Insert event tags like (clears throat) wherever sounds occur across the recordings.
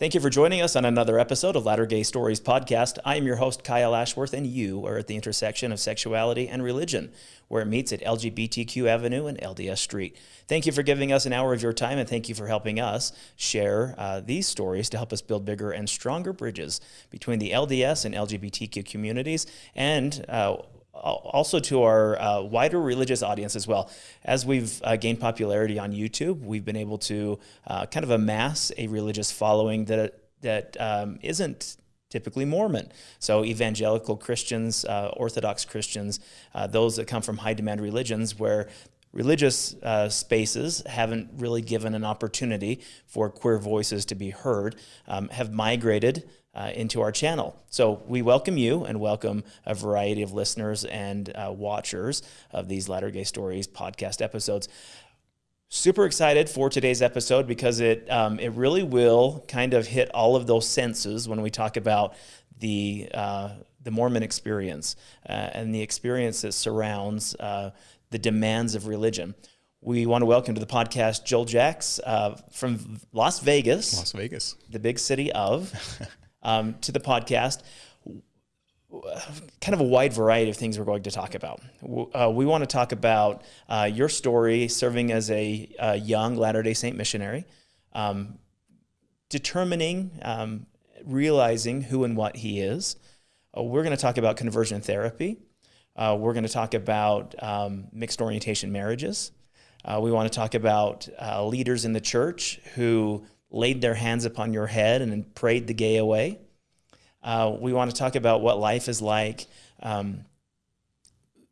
Thank you for joining us on another episode of Latter Gay Stories podcast. I am your host, Kyle Ashworth, and you are at the intersection of sexuality and religion, where it meets at LGBTQ Avenue and LDS Street. Thank you for giving us an hour of your time, and thank you for helping us share uh, these stories to help us build bigger and stronger bridges between the LDS and LGBTQ communities and uh, also to our uh, wider religious audience as well. As we've uh, gained popularity on YouTube, we've been able to uh, kind of amass a religious following that that um, not typically Mormon. So evangelical Christians, uh, Orthodox Christians, uh, those that come from high demand religions where religious uh, spaces haven't really given an opportunity for queer voices to be heard, um, have migrated uh, into our channel. So we welcome you and welcome a variety of listeners and uh, watchers of these Latter Gay Stories podcast episodes. Super excited for today's episode because it um, it really will kind of hit all of those senses when we talk about the uh, the Mormon experience uh, and the experience that surrounds uh, the demands of religion. We want to welcome to the podcast Joel Jacks uh, from Las Vegas, Las Vegas, the big city of. (laughs) um, to the podcast. Kind of a wide variety of things we're going to talk about. Uh, we want to talk about uh, your story serving as a, a young Latter day Saint missionary, um, determining, um, realizing who and what he is. Uh, we're going to talk about conversion therapy. Uh, we're going to talk about um, mixed orientation marriages. Uh, we want to talk about uh, leaders in the church who laid their hands upon your head and prayed the gay away. Uh, we want to talk about what life is like um,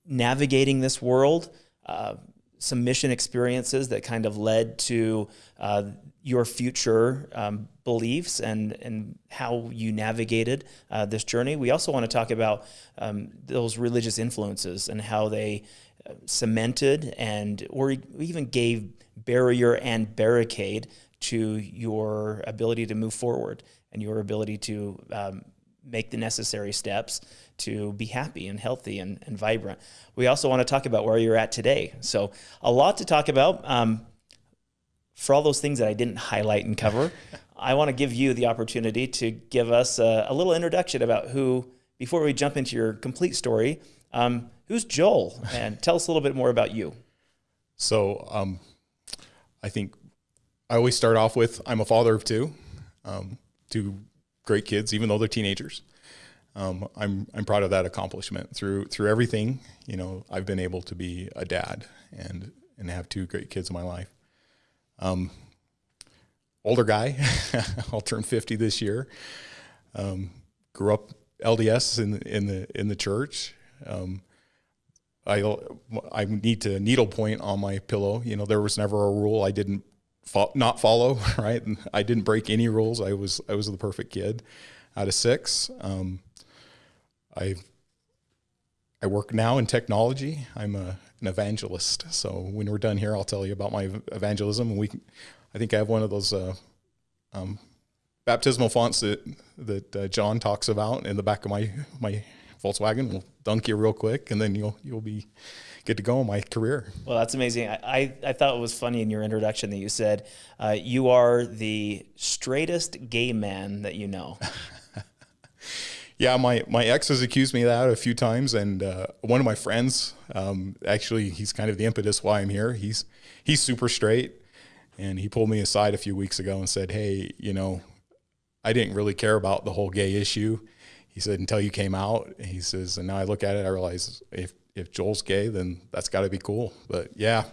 navigating this world, uh, some mission experiences that kind of led to uh, your future um, beliefs and, and how you navigated uh, this journey. We also want to talk about um, those religious influences and how they uh, cemented and or even gave barrier and barricade to your ability to move forward and your ability to um, make the necessary steps to be happy and healthy and, and vibrant. We also want to talk about where you're at today. So, a lot to talk about. Um, for all those things that I didn't highlight and cover, I want to give you the opportunity to give us a, a, little introduction about who, before we jump into your complete story, um, who's Joel? And tell us a little bit more about you. So, um, I think I always start off with I'm a father of two, um, two great kids, even though they're teenagers. Um, I'm I'm proud of that accomplishment through through everything. You know, I've been able to be a dad and and have two great kids in my life. Um, older guy, (laughs) I'll turn 50 this year. Um, grew up LDS in in the in the church. Um, I I need to needlepoint on my pillow. You know, there was never a rule I didn't fo- not follow, (laughs) right? And I didn't break any rules. I was I was the perfect kid out of six. Um, I I work now in technology. I'm a, an evangelist. So when we're done here, I'll tell you about my evangelism. We, I think I have one of those uh, um, baptismal fonts that that uh, John talks about in the back of my my Volkswagen. We'll dunk you real quick, and then you'll you'll be good to go in my career. Well, that's amazing. I, I, I thought it was funny in your introduction that you said uh, you are the straightest gay man that you know. (laughs) yeah, my, my ex has accused me of that a few times, and uh, one of my friends, um, actually, he's kind of the impetus why I'm here. He's he's super straight, and he pulled me aside a few weeks ago and said, "Hey, you know, I didn't really care about the whole gay issue." He said, "Until you came out," he says, and now I look at it, I realize if if Joel's gay, then that's got to be cool. But yeah,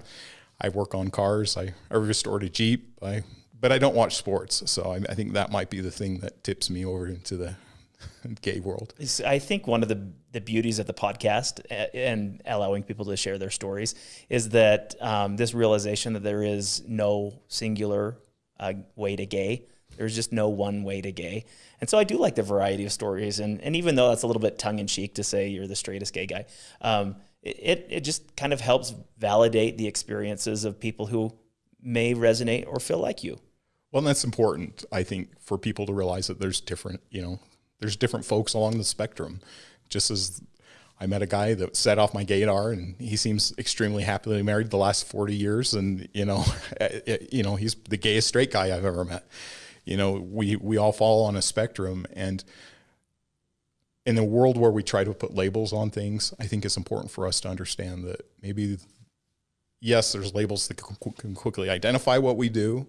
I work on cars. I, I restored a Jeep. I, but I don't watch sports. So I, I think that might be the thing that tips me over into the (laughs) gay world. I think one of the, the beauties of the podcast and allowing people to share their stories is that um, this realization that there is no singular uh, way to gay. There's just no one way to gay. And so I do like the variety of stories. And, and even though that's a little bit tongue in cheek to say you're the straightest gay guy, um, it, it just kind of helps validate the experiences of people who may resonate or feel like you. Well, that's important, I think, for people to realize that there's different, you know, there's different folks along the spectrum. Just as I met a guy that set off my gaydar, and he seems extremely happily married the last 40 years, and you know, (laughs) eh, eh, you know, he's the gayest straight guy I've ever met You know, we we all fall on a spectrum, and in a world where we try to put labels on things, I think it's important for us to understand that maybe yes, there's labels that can quickly identify what we do,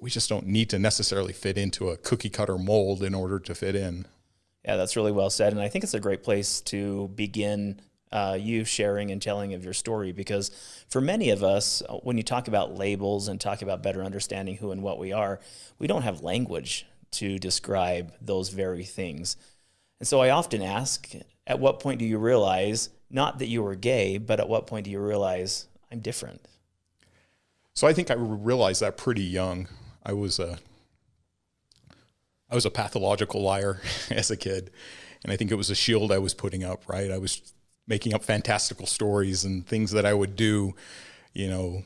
we just don't need to necessarily fit into a cookie cutter mold in order to fit in. Yeah, that's really well said. And I think it's a great place to begin uh, you sharing and telling of your story because for many of us, when you talk about labels and talk about better understanding who and what we are, we don't have language to describe those very things. And so I often ask, at what point do you realize, not that you were gay, but at what point do you realize I'm different? So I think I realized that pretty young. I was a I was a pathological liar (laughs) as a kid, and I think it was a shield I was putting up. Right, I was making up fantastical stories and things that I would do, you know,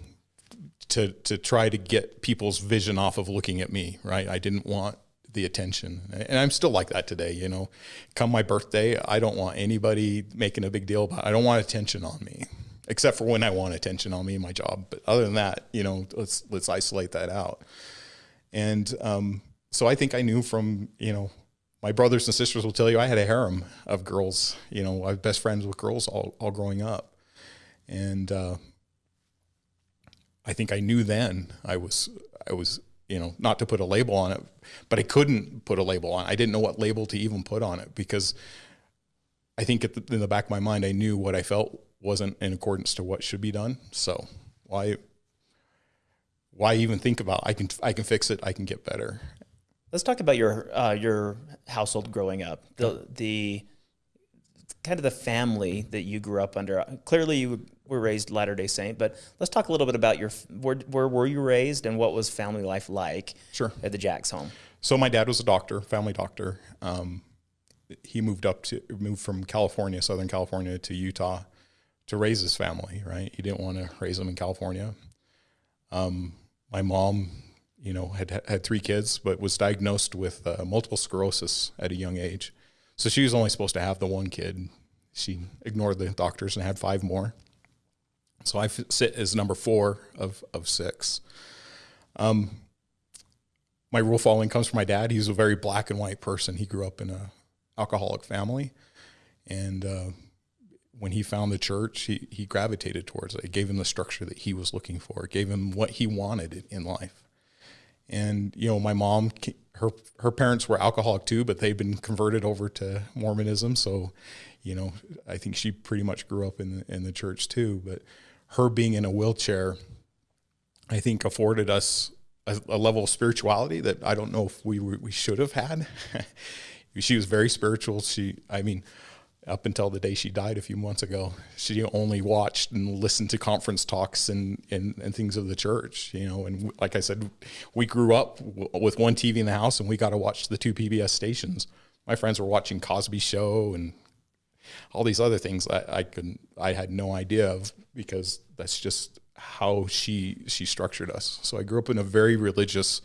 to to try to get people's vision off of looking at me. Right, I didn't want the attention, and I'm still like that today. You know, come my birthday, I don't want anybody making a big deal about. It. I don't want attention on me except for when I want attention on me in my job. But other than that, you know, let's let's isolate that out. And um, so I think I knew from you know my brothers and sisters will tell you I had a harem of girls. You know, I was best friends with girls all all growing up, and uh, I think I knew then I was I was you know not to put a label on it, but I couldn't put a label on. it. I didn't know what label to even put on it because I think the, in the back of my mind I knew what I felt wasn't in accordance to what should be done. So why why even think about I can I can fix it, I can get better. Let's talk about your uh, your household growing up. The the kind of the family that you grew up under. Clearly, you were raised Latter Day Saint, but let's talk a little bit about your where where were you raised and what was family life like? Sure. At the Jacks home. So my dad was a doctor, family doctor. Um, he moved up to moved from California, Southern California, to Utah to raise his family, right? He didn't want to raise them in California. Um, my mom, you know, had had three kids, but was diagnosed with uh, multiple sclerosis at a young age. So she was only supposed to have the one kid. She ignored the doctors and had five more. So I sit as number four of of six. Um, my rule following comes from my dad. He's a very black and white person. He grew up in a alcoholic family, and uh, when he found the church, he, he gravitated towards it. It gave him the structure that he was looking for. It gave him what he wanted in life. And you know, my mom, her her parents were alcoholic too, but they'd been converted over to Mormonism. So, you know, I think she pretty much grew up in the, in the church too. But her being in a wheelchair, I think afforded us a, a level of spirituality that I don't know if we we should have had. (laughs) she was very spiritual. She, I mean up until the day she died a few months ago. She only watched and listened to conference talks and, and, and things of the church, you know. And like I said, we grew up w- with one TV in the house and we got to watch the two PBS stations. My friends were watching Cosby Show and all these other things I, I could I had no idea of because that's just how she she structured us. So I grew up in a very religious,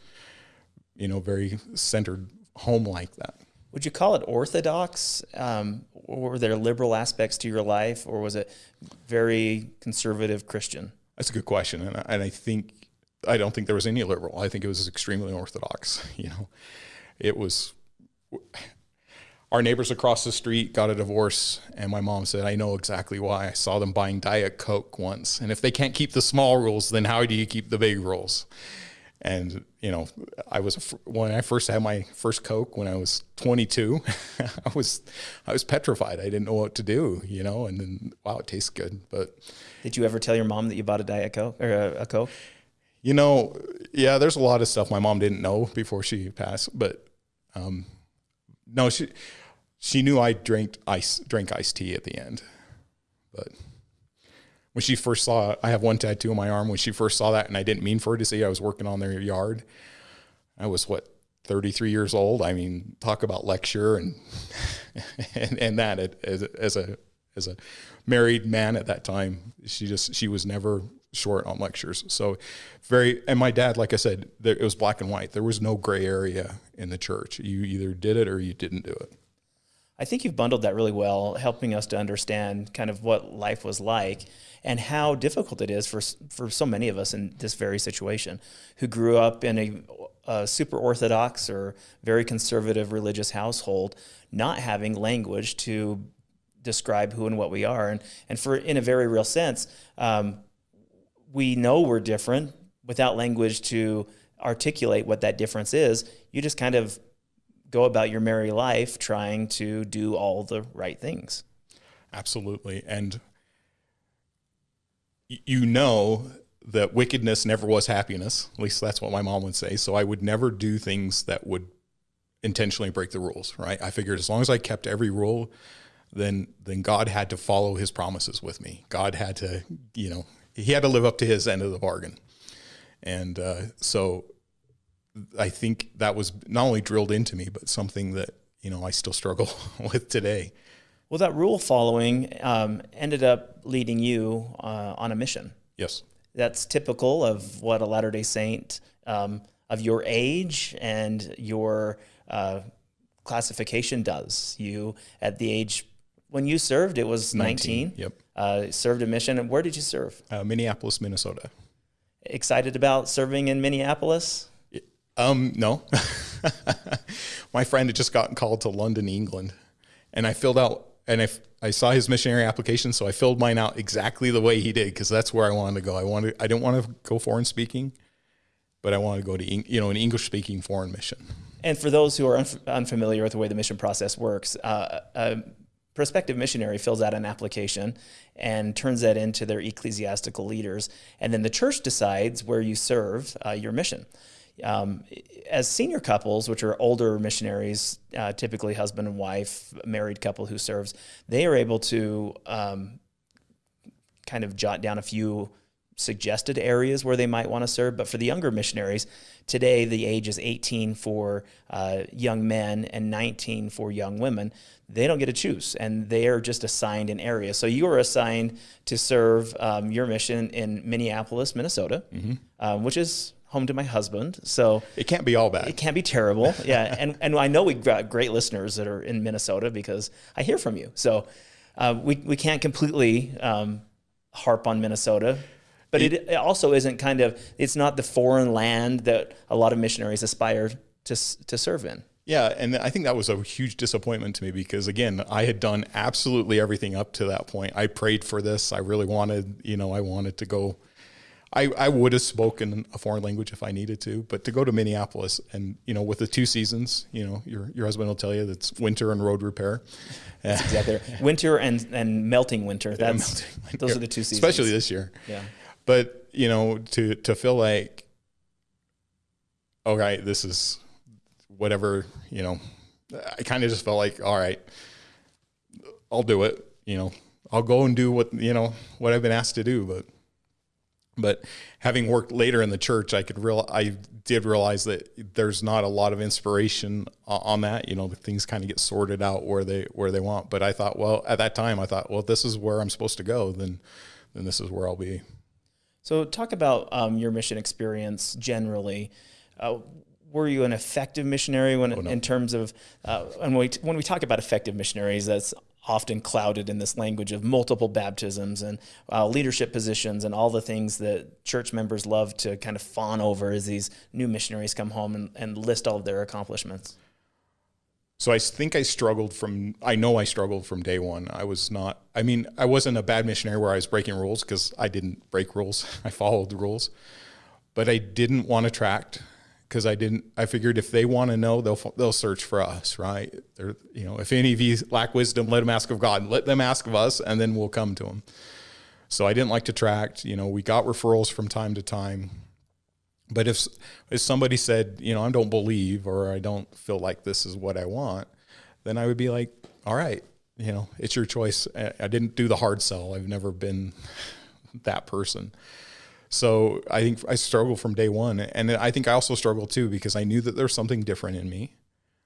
you know, very centered home like that. Would you call it orthodox? Um, were there liberal aspects to your life, or was it very conservative Christian? That's a good question, and I, and I think I don't think there was any liberal. I think it was extremely orthodox. (laughs) You know, it was. Our neighbors across the street got a divorce, and my mom said, "I know exactly why. I saw them buying Diet Coke once, and if they can't keep the small rules, then how do you keep the big rules?" And you know, I was when I first had my first Coke when I was 22, (laughs) I was I was petrified. I didn't know what to do, you know. And then wow, it tastes good. But did you ever tell your mom that you bought a Diet Coke or a, a Coke? You know, yeah, there's a lot of stuff my mom didn't know before she passed, but um, no, she she knew I drank ice drank iced tea at the end, but when she first saw I have one tattoo on my arm. When she first saw that, and I didn't mean for her to see, I was working on their yard. I was what 33 years old. I mean, talk about lecture and (laughs) and, and that as, as a as a married man at that time, she just she was never short on lectures. So very and my dad, like I said, there, it was black and white. There was no gray area in the church. You either did it or you didn't do it. I think you've bundled that really well, helping us to understand kind of what life was like and how difficult it is for for so many of us in this very situation, who grew up in a, a super orthodox or very conservative religious household, not having language to describe who and what we are, and and for in a very real sense, um, we know we're different without language to articulate what that difference is. You just kind of go about your merry life trying to do all the right things. Absolutely. And you know that wickedness never was happiness. At least that's what my mom would say. So I would never do things that would intentionally break the rules, right? I figured as long as I kept every rule, then then God had to follow his promises with me. God had to, you know, he had to live up to his end of the bargain. And uh, so I think that was not only drilled into me, but something that you know I still struggle (laughs) with today. Well, that rule following um, ended up leading you uh, on a mission. Yes, that's typical of what a Latter Day Saint um, of your age and your uh, classification does. You at the age when you served, it was 19. 19 yep. Uh, served a mission. And where did you serve? Uh, Minneapolis, Minnesota. Excited about serving in Minneapolis? Um, no. (laughs) My friend had just gotten called to London, England, and I filled out and I, I saw his missionary application, so I filled mine out exactly the way he did because that's where I wanted to go. I wanted I didn't want to go foreign speaking, but I wanted to go to you know an English speaking foreign mission. And for those who are unf- unfamiliar with the way the mission process works, uh, a prospective missionary fills out an application and turns that into their ecclesiastical leaders, and then the church decides where you serve uh, your mission um, as senior couples, which are older missionaries, uh, typically husband and wife, married couple who serves, they are able to um, kind of jot down a few suggested areas where they might want to serve. But for the younger missionaries, today the age is 18 for uh, young men and 19 for young women. They don't get to choose, and they are just assigned an area. So you are assigned to serve um, your mission in Minneapolis, Minnesota, mm-hmm. um, which is home to my husband. So it can't be all bad. It can't be terrible. (laughs) Yeah. and, and I know we've got great listeners that are in Minnesota because I hear from you. So uh, we, we can't completely um, harp on Minnesota. But it, it also isn't kind of, it's not the foreign land that a lot of missionaries aspire to, to serve in. Yeah, and I think that was a huge disappointment to me because again, I had done absolutely everything up to that point. I prayed for this. I really wanted, you know, I wanted to go I, I would have spoken a foreign language if I needed to, but to go to Minneapolis and you know with the two seasons, you know your your husband will tell you that's winter and road repair. That's exactly right. winter and and melting winter. That's melting those are the two seasons, especially this year. Yeah, but you know to to feel like, okay, this is whatever you know. I kind of just felt like, all right, I'll do it. You know, I'll go and do what you know what I've been asked to do, but but having worked later in the church, I could real I did realize that there's not a lot of inspiration on that. You know, things kind of get sorted out where they where they want. But I thought, well, at that time, I thought, well, this is where I'm supposed to go, then then this is where I'll be. So, talk about um, your mission experience generally. Uh, were you an effective missionary when, oh, no. in terms of uh, and when we, when we talk about effective missionaries, that's often clouded in this language of multiple baptisms and uh, leadership positions and all the things that church members love to kind of fawn over as these new missionaries come home and, and list all of their accomplishments. So I think I struggled from, I know I struggled from day one. I was not, I mean, I wasn't a bad missionary where I was breaking rules because I didn't break rules. (laughs) I followed the rules. But I didn't want to tract because I didn't. I figured if they want to know, they'll they'll search for us, right? They're, you know, if any of you lack wisdom, let them ask of God. Let them ask of us, and then we'll come to them. So I didn't like to tract. You know, we got referrals from time to time, but if if somebody said, you know, I don't believe or I don't feel like this is what I want, then I would be like, all right, you know, it's your choice. I didn't do the hard sell. I've never been (laughs) that person. So I think I struggled from day one. And I think I also struggled too because I knew that there's something different in me.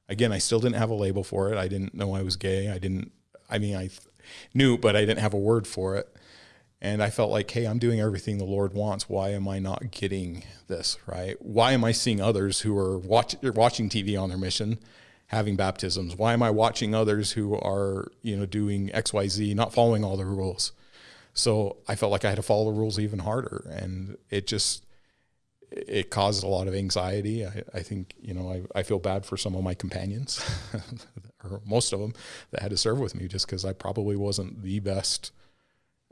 Again, I still didn't have a label for it. I didn't know I was gay. I didn't, I mean, I knew, but I didn't have a word for it. And I felt like, hey, I'm doing everything the Lord wants. Why am I not getting this, right? Why am I seeing others who are watch, watching TV on their mission having baptisms? Why am I watching others who are, you know, doing XYZ, not following all the rules? So I felt like I had to follow the rules even harder. And it just, it caused a lot of anxiety. I, I think, you know, I, I feel bad for some of my companions, (laughs) or most of them, that had to serve with me just because I probably wasn't the best.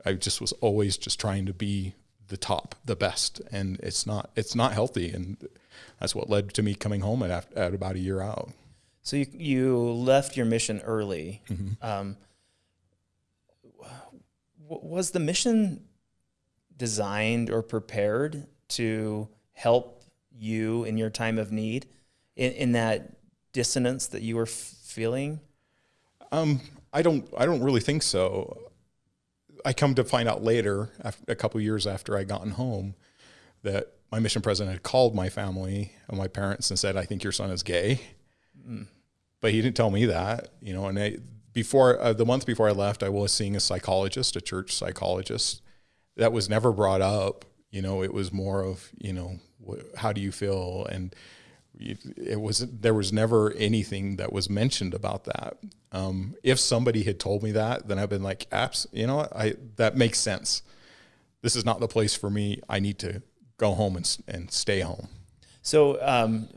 I just was always just trying to be the top, the best, and it's not it's not healthy, and that's what led to me coming home at at about a year out. So you you left your mission early. Mm-hmm. Um, was the mission designed or prepared to help you in your time of need in, in that dissonance that you were f- feeling? Um, I don't. I don't really think so. I come to find out later, a couple years after I gotten home, that my mission president had called my family and my parents and said, "I think your son is gay," mm. but he didn't tell me that. You know, and I, before uh, the month before I left, I was seeing a psychologist, a church psychologist. That was never brought up. You know, it was more of you know how do you feel and it was there was never anything that was mentioned about that. Um, if somebody had told me that, then I've been like, "Apps, you know. I that makes sense. This is not the place for me. I need to go home and and stay home." So, um,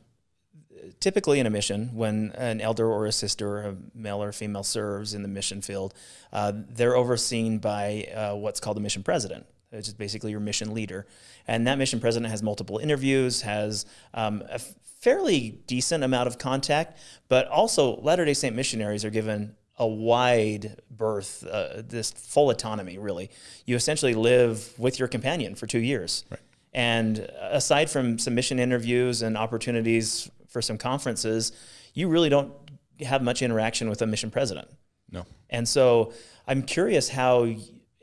typically in a mission, when an elder or a sister, a male or female, serves in the mission field, uh, they're overseen by uh, what's called a mission president which is basically your mission leader. And that mission president has multiple interviews, has um, a fairly decent amount of contact, but also Latter day Saint missionaries are given a wide berth, uh, this full autonomy, really. You essentially live with your companion for two years. Right. And aside from some mission interviews and opportunities for some conferences, you really don't have much interaction with a mission president. No. And so I'm curious how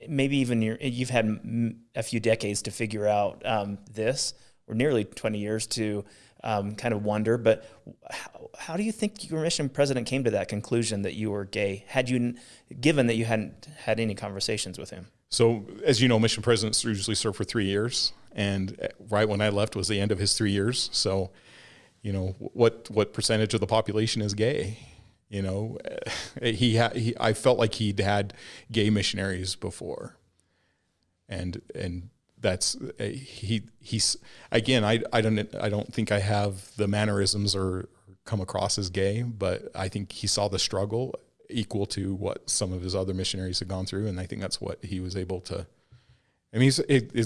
maybe even you've had a few decades to figure out um, this, or nearly 20 years to um, kind of wonder. But how, how, do you think your mission president came to that conclusion that you were gay? Had you, given that you hadn't had any conversations with him? So, as you know, mission presidents usually serve for three years, and uh, right when I left was the end of his three years. So, you know, what what percentage of the population is gay? You know, eh, he, ha- he I felt like he'd had gay missionaries before, and and that's eh, he he's again I I don't I don't think I have the mannerisms or come across as gay, but I think he saw the struggle equal to what some of his other missionaries had gone through, and I think that's what he was able to. I mean, he's,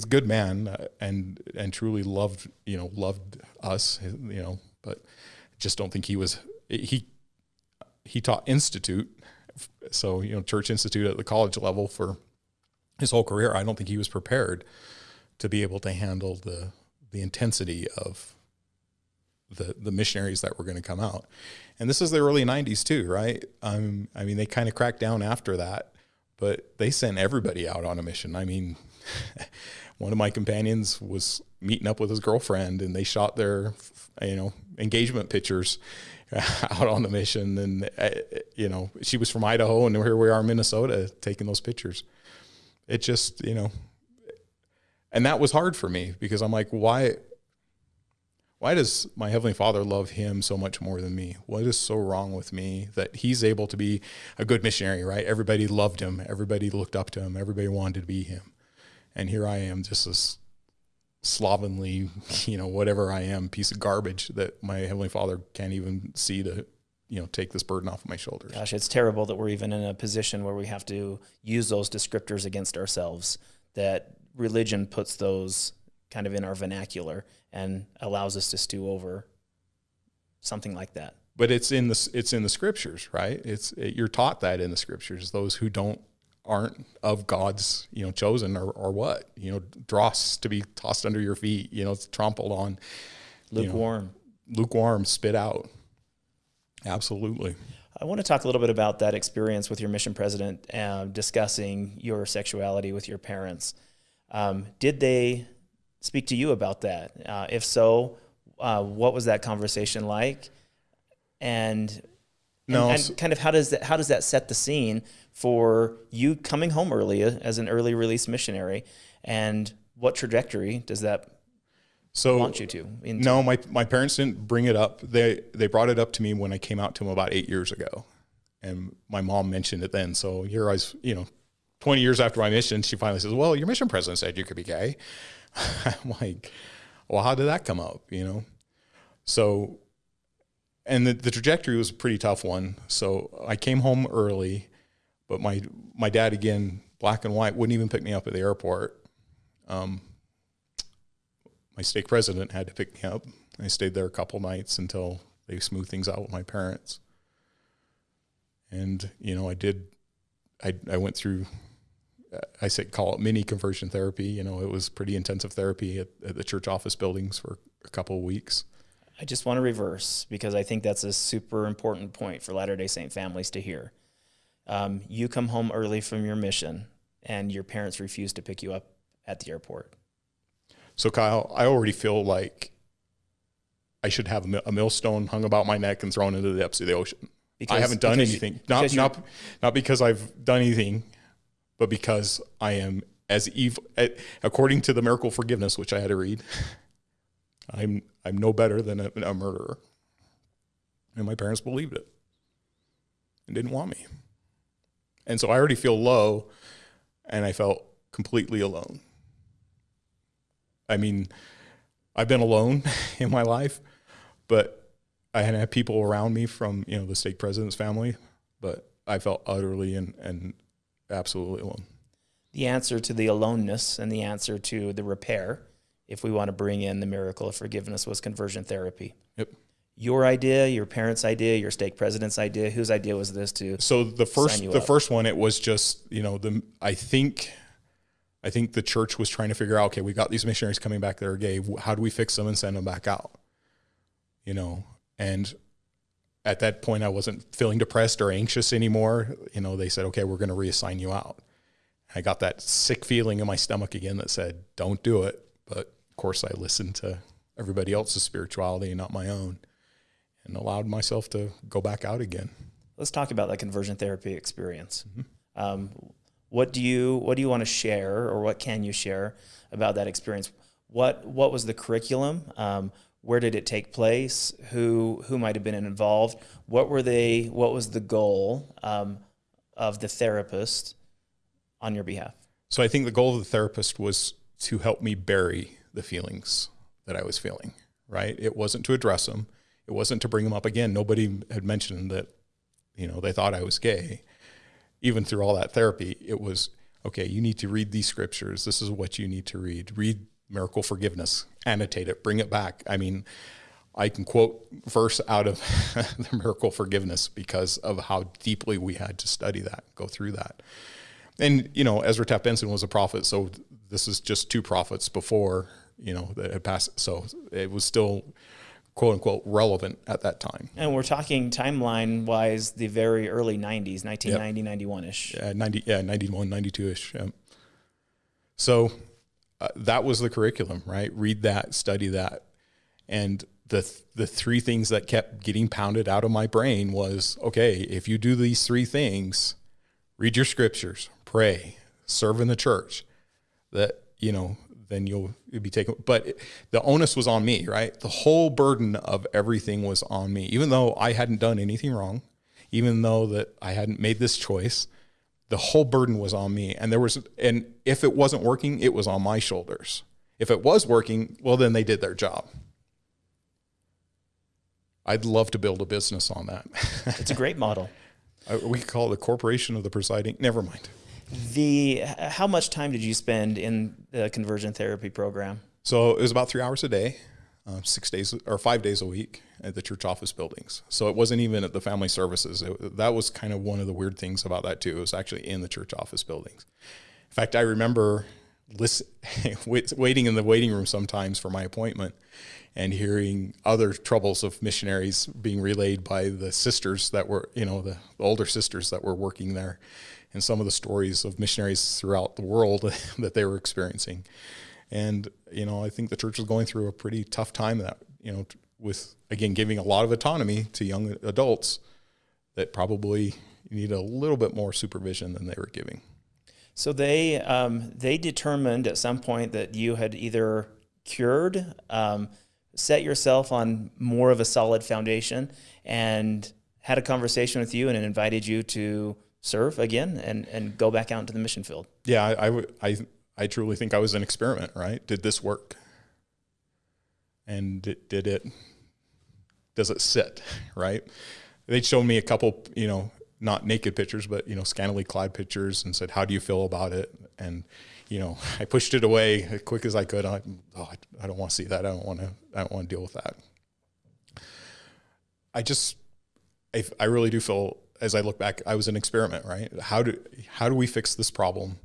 a good man uh, and and truly loved you know loved us you know, but just don't think he was he he taught institute, so you know church institute at the college level for his whole career. I don't think he was prepared to be able to handle the the intensity of the the missionaries that were going to come out. And this is the early '90s too, right? Um, I mean, they kind of cracked down after that, but they sent everybody out on a mission. I mean, one of my companions was meeting up with his girlfriend, and they shot their, you know, engagement pictures (laughs) out on the mission. And, uh, you know, she was from Idaho and here we are in Minnesota taking those pictures. It just, you know, and that was hard for me because I'm like, why, why does my heavenly father love him so much more than me? What is so wrong with me that he's able to be a good missionary, right? Everybody loved him. Everybody looked up to him. Everybody wanted to be him. And here I am just this slovenly, (laughs) you know, whatever I am, piece of garbage that my heavenly Father can't even see to, you know, take this burden off of my shoulders. Gosh, it's terrible that we're even in a position where we have to use those descriptors against ourselves. That religion puts those kind of in our vernacular and allows us to stew over something like that. But it's in the it's in the scriptures, right? It's it, you're taught that in the scriptures. Those who don't aren't of God's, you know, chosen or, or what, you know, dross to be tossed under your feet, you know, trampled on. Lukewarm. You know, lukewarm, spit out. Absolutely. I want to talk a little bit about that experience with your mission president, uh, discussing your sexuality with your parents. Um, did they speak to you about that? Uh, if so, uh, what was that conversation like? And no, and, and kind of how does that how does that set the scene for you coming home early as an early release missionary, and what trajectory does that So want you to? into- No, my my parents didn't bring it up. They they brought it up to me when I came out to them about eight years ago, and my mom mentioned it then. So here I was, you know, twenty years after my mission, she finally says, "Well, your mission president said you could be gay." (laughs) I'm like, "Well, how did that come up?" You know, so and the, the trajectory was a pretty tough one. So I came home early, but my my dad again, black and white, wouldn't even pick me up at the airport. Um, my stake president had to pick me up. I stayed there a couple nights until they smoothed things out with my parents. And you know, I did. I I went through. I say call it mini conversion therapy. You know, it was pretty intensive therapy at, at the church office buildings for a couple of weeks. I just want to reverse because I think that's a super important point for Latter day Saint families to hear. Um, you come home early from your mission and your parents refuse to pick you up at the airport. So Kyle, I already feel like I should have a, millstone hung about my neck and thrown into the depths of the ocean. I haven't done because you- anything. not because not not because I've done anything, but because I am as evil. According to the miracle forgiveness, which I had to read, (laughs) I'm I'm no better than a, a murderer. And my parents believed it and didn't want me. And so I already feel low, and I felt completely alone. I mean, I've been alone (laughs) in my life, but I hadn't people around me from you know the stake president's family, but I felt utterly and, and absolutely alone. the answer to the aloneness and the answer to the repair, if we want to bring in the miracle of forgiveness, was conversion therapy. Yep. Your idea, your parents' idea, your stake president's idea. Whose idea was this to? So the first you the up. first one it was just you know the I think I think the church was trying to figure out okay we got these missionaries coming back that are gay how do we fix them and send them back out you know and at that point I wasn't feeling depressed or anxious anymore you know they said okay we're going to reassign you out I got that sick feeling in my stomach again that said don't do it but of course I listened to everybody else's spirituality and not my own and allowed myself to go back out again Let's talk about that conversion therapy experience. Um, what do you what do you want to share, or what can you share about that experience? What what was the curriculum? Um, where did it take place? Who who might have been involved? What were they? What was the goal um, of the therapist on your behalf? So I think the goal of the therapist was to help me bury the feelings that I was feeling, right? It wasn't to address them. It wasn't to bring them up again. Nobody had mentioned that, you know, they thought I was gay. Even through all that therapy, it was, okay, you need to read these scriptures. This is what you need to read. Read miracle forgiveness, annotate it, bring it back. I mean, I can quote verse out of (laughs) the miracle forgiveness because of how deeply we had to study that, go through that and you know Ezra Taft Benson was a prophet, so this is just two prophets before you know that had passed. So it was still quote unquote relevant at that time. And we're talking timeline wise, the very early '90s, 1990, 91 ish. Uh, 90, yeah, 91, 92 ish. Yeah. So uh, that was the curriculum, right? Read that, study that, and the the three things that kept getting pounded out of my brain was okay. If you do these three things, read your scriptures, pray, serve in the church, that you know, then you'll, you'll be taken. But the onus was on me, right? The whole burden of everything was on me, even though I hadn't done anything wrong, even though that I hadn't made this choice. The whole burden was on me, and there was, and if it wasn't working, it was on my shoulders. If it was working, well, then they did their job. I'd love to build a business on that. It's a great model. (laughs) Uh, we call it the corporation of the presiding. Never mind. The how much time did you spend in the conversion therapy program? So it was about three hours a day, uh, six days or five days a week at the church office buildings. So it wasn't even at the family services. It, that was kind of one of the weird things about that too. It was actually in the church office buildings. In fact, I remember listen, (laughs) waiting in the waiting room sometimes for my appointment and hearing other troubles of missionaries being relayed by the sisters that were, you know, the, the older sisters that were working there and some of the stories of missionaries throughout the world (laughs) that they were experiencing. And, you know, I think the church was going through a pretty tough time that, you know, with, again, giving a lot of autonomy to young adults that probably need a little bit more supervision than they were giving. So they um, they determined at some point that you had either cured, um, set yourself on more of a solid foundation, and had a conversation with you and invited you to serve again and, and go back out into the mission field. Yeah, I, I, I, I truly think I was an experiment, right? Did this work? And did, did it, does it sit, (laughs) right? They'd shown me a couple, you know, not naked pictures, but, you know, scantily clad pictures and said, how do you feel about it? And, you know, (laughs) I pushed it away as quick as I could. I, oh, I, don't want to see that. I don't want to, I don't want to deal with that. I just, I, I really do feel as I look back, I was an experiment, right? How do, how do we fix this problem?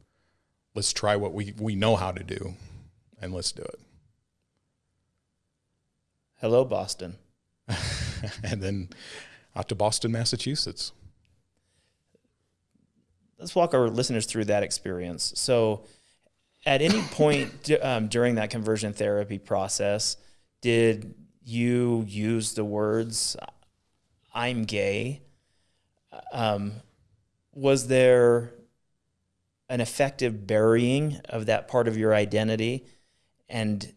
Let's try what we, we know how to do and let's do it. Hello, Boston. (laughs) and then out to Boston, Massachusetts. Let's walk our listeners through that experience. So, at any (laughs) point um, during that conversion therapy process, did you use the words "I'm gay"? Um, was there an effective burying of that part of your identity, and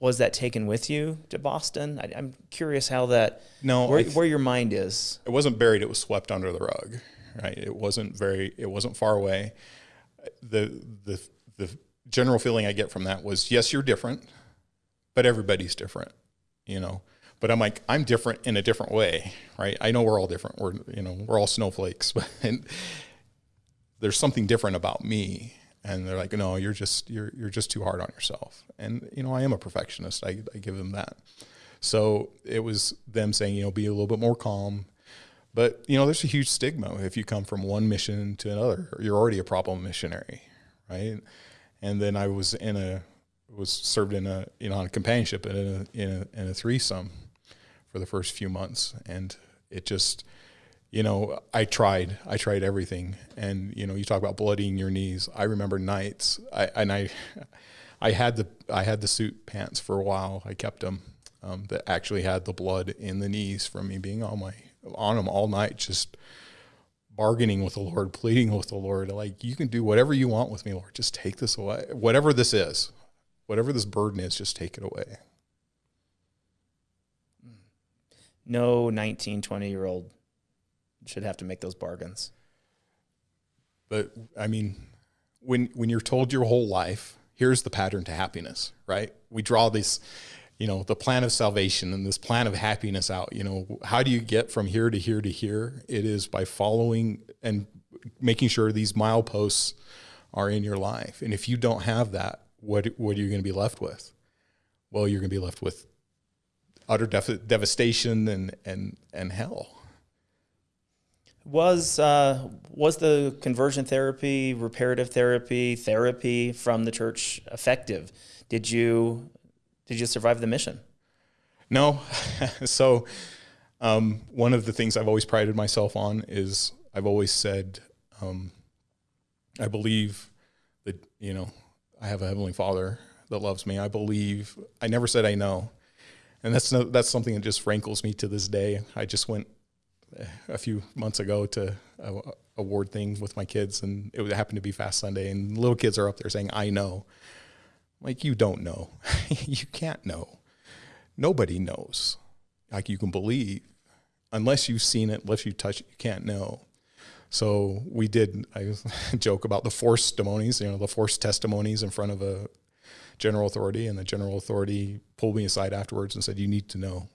was that taken with you to Boston? I, am curious how that no where, where your mind is. It wasn't buried; it was swept under the rug. Right? It wasn't very. It wasn't far away. The the the general feeling I get from that was, yes, you're different, but everybody's different. You know. But I'm like, I'm different in a different way, right? I know we're all different. We're, you know, we're all snowflakes, (laughs) but there's something different about me and they're like, no, you're just you're you're just too hard on yourself. And you know, I am a perfectionist. I, I give them that. So it was them saying, you know, be a little bit more calm. But you know, there's a huge stigma if you come from one mission to another. You're already a problem missionary, right? And then I was in a was served in a you know on a companionship in a in a, in a threesome for the first few months, and it just you know, I tried, I tried everything. And, you know, you talk about bloodying your knees. I remember nights I, and I, I had the, I had the suit pants for a while. I kept them, um, that actually had the blood in the knees from me being on my, on them all night, just bargaining with the Lord, pleading with the Lord. Like, you can do whatever you want with me, Lord. Just take this away. Whatever this is, whatever this burden is, just take it away. No 19, 20 year old should have to make those bargains. But I mean, when when you're told your whole life, here's the pattern to happiness, right? We draw this, you know, the plan of salvation and this plan of happiness out. You know, how do you get from here to here to here? It is by following and making sure these mileposts are in your life. And if you don't have that, what what are you going to be left with? Well, you're going to be left with utter def- devastation and and and hell. Was uh, was the conversion therapy, reparative therapy, therapy from the church effective? Did you did you survive the mission? No. (laughs) so um, one of the things I've always prided myself on is I've always said um, I believe that you know I have a heavenly Father that loves me. I believe. I never said I know, and that's no, that's something that just rankles me to this day. I just went eh, a few months ago to a, award thing with my kids, and it happened to be Fast Sunday, and little kids are up there saying, "I know." Like you don't know, (laughs) you can't know. Nobody knows. Like you can believe, unless you've seen it, unless you touch it, you can't know. So we did. I (laughs) joke about the forced testimonies, you know, the forced testimonies in front of a general authority, and the general authority pulled me aside afterwards and said, "You need to know."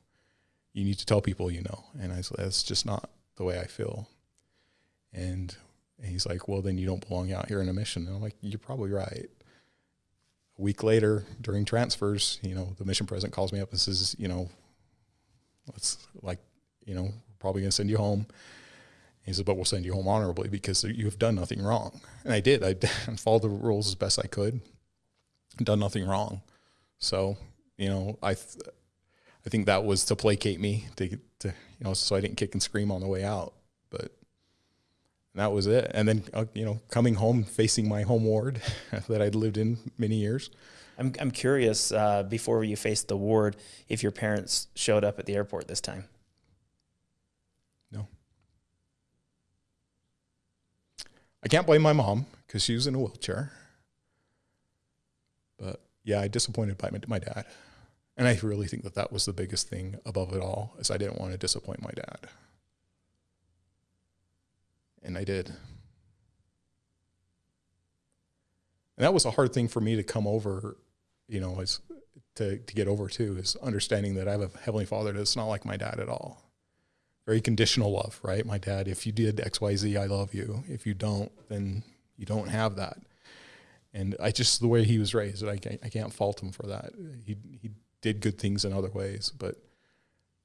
you need to tell people you know. And I said, that's just not the way I feel. And he's like, well, then you don't belong out here in a mission. And I'm like, you're probably right. A week later, during transfers, you know, the mission president calls me up and says, you know, let's like, you know, probably going to send you home. He said, but we'll send you home honorably because you have done nothing wrong. And I did. I (laughs) followed the rules as best I could, done nothing wrong. So, you know, I, th- I think that was to placate me to, to you know, so I didn't kick and scream on the way out. But that was it. And then, uh, you know, coming home, facing my home ward (laughs) that I'd lived in many years. I'm, I'm curious, uh, before you faced the ward, if your parents showed up at the airport this time. No. I can't blame my mom because she was in a wheelchair. Yeah, I disappointed by my, my dad. And I really think that that was the biggest thing above it all is I didn't want to disappoint my dad. And I did. And that was a hard thing for me to come over, you know, as to, to get over too, is understanding that I have a heavenly father that's not like my dad at all. Very conditional love, right? My dad, if you did X, Y, Z, I love you. If you don't, then you don't have that. And I just, the way he was raised, I can't, I can't fault him for that. He, he did good things in other ways, but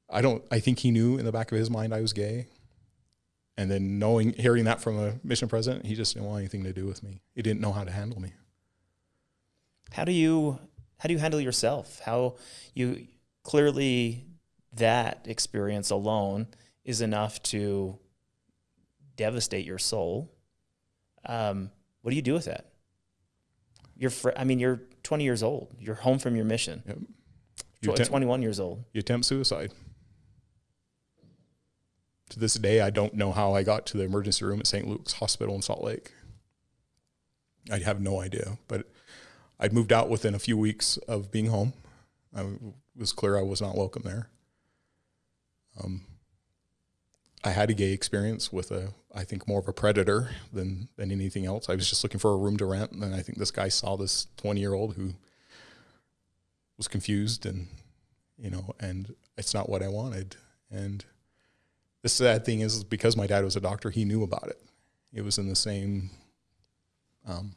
I don't, I think he knew in the back of his mind I was gay. And then knowing, hearing that from a mission president, he just didn't want anything to do with me. He didn't know how to handle me. How do you how do you handle yourself? How you clearly that experience alone is enough to devastate your soul. Um, what do you do with that? You're, fr- I mean, you're 20 years old. You're home from your mission. Yep. You attempt- 21 years old. you attempt suicide. To this day, I don't know how I got to the emergency room at St. Luke's Hospital in Salt Lake. I have no idea, but I'd moved out within a few weeks of being home. I was clear I was not welcome there. Um, I had a gay experience with a, I think more of a predator than than anything else. I was just looking for a room to rent, and then I think this guy saw this twenty year old who was confused and you know, and it's not what I wanted. And the sad thing is, because my dad was a doctor, he knew about it. It was in the same um,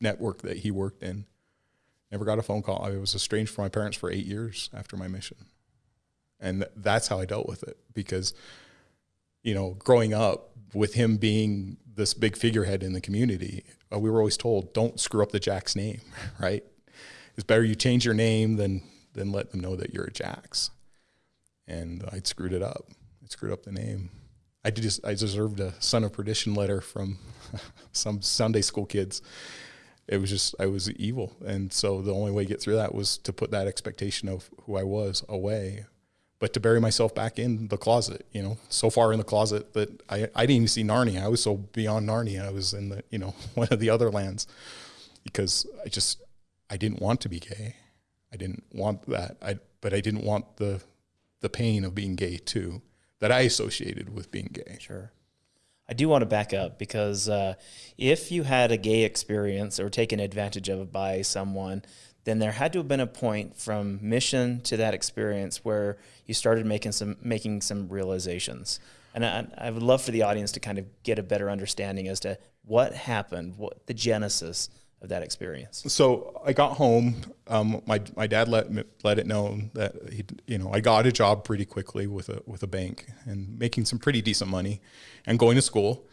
network that he worked in. Never got a phone call. I was estranged from my parents for eight years after my mission. And th- that's how I dealt with it because, you know, growing up with him being this big figurehead in the community, uh, we were always told, don't screw up the Jack's name, (laughs) right? It's better you change your name than than let them know that you're a Jack's. And I'd screwed it up. I screwed up the name. I did just I deserved a son of perdition letter from (laughs) some Sunday school kids. It was just I was evil, and so the only way to get through that was to put that expectation of who I was away, but to bury myself back in the closet. You know, so far in the closet that I I didn't even see Narnia. I was so beyond Narnia. I was in the you know (laughs) one of the other lands because I just I didn't want to be gay. I didn't want that. I but I didn't want the the pain of being gay too that I associated with being gay. Sure. I do want to back up because uh, if you had a gay experience or taken advantage of by someone, then there had to have been a point from mission to that experience where you started making some making some realizations. And I, I would love for the audience to kind of get a better understanding as to what happened, what the genesis of that experience. So I got home. Um, my my dad let let it known that he you know I got a job pretty quickly with a with a bank and making some pretty decent money, and going to school.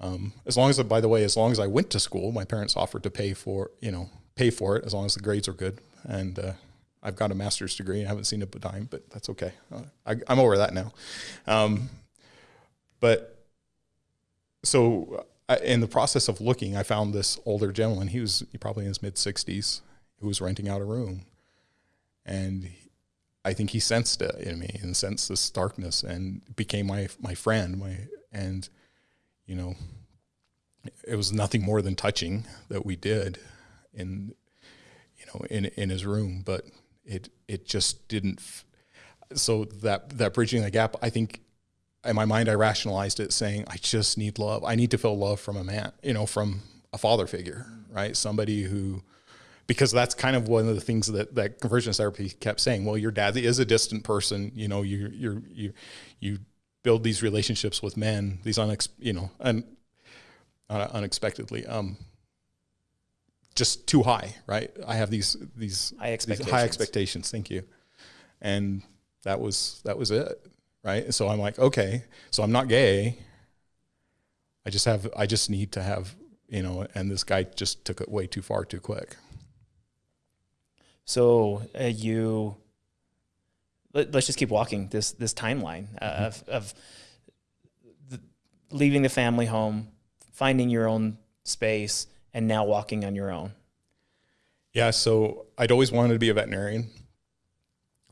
Um, as long as by the way, as long as I went to school, my parents offered to pay for you know pay for it as long as the grades are good. And uh, I've got a master's degree. I haven't seen a dime, but that's okay. Uh, I, I'm over that now. Um, but so I, in the process of looking, I found this older gentleman. He was probably in his mid 60s who was renting out a room. And I think he sensed it in me and sensed this darkness and became my, my friend. My, and, you know, it was nothing more than touching that we did in, you know, in, in his room, but it, it just didn't. So that, that bridging the gap, I think in my mind, I rationalized it saying, I just need love. I need to feel love from a man, you know, from a father figure, right? Somebody who, because that's kind of one of the things that, that conversion therapy kept saying. Well, your dad is a distant person, you know, you, you, you, you build these relationships with men, these unex, you know, and uh, unexpectedly, um, just too high, right? I have these, these High these expectations. high expectations. Thank you. And that was, that was it right? So I'm like, okay, so I'm not gay. I just have, I just need to have, you know, and this guy just took it way too far too quick. So uh, you let, us just keep walking this this timeline uh, of of the, leaving the family home, finding your own space, and now walking on your own. Yeah. So I'd always wanted to be a veterinarian.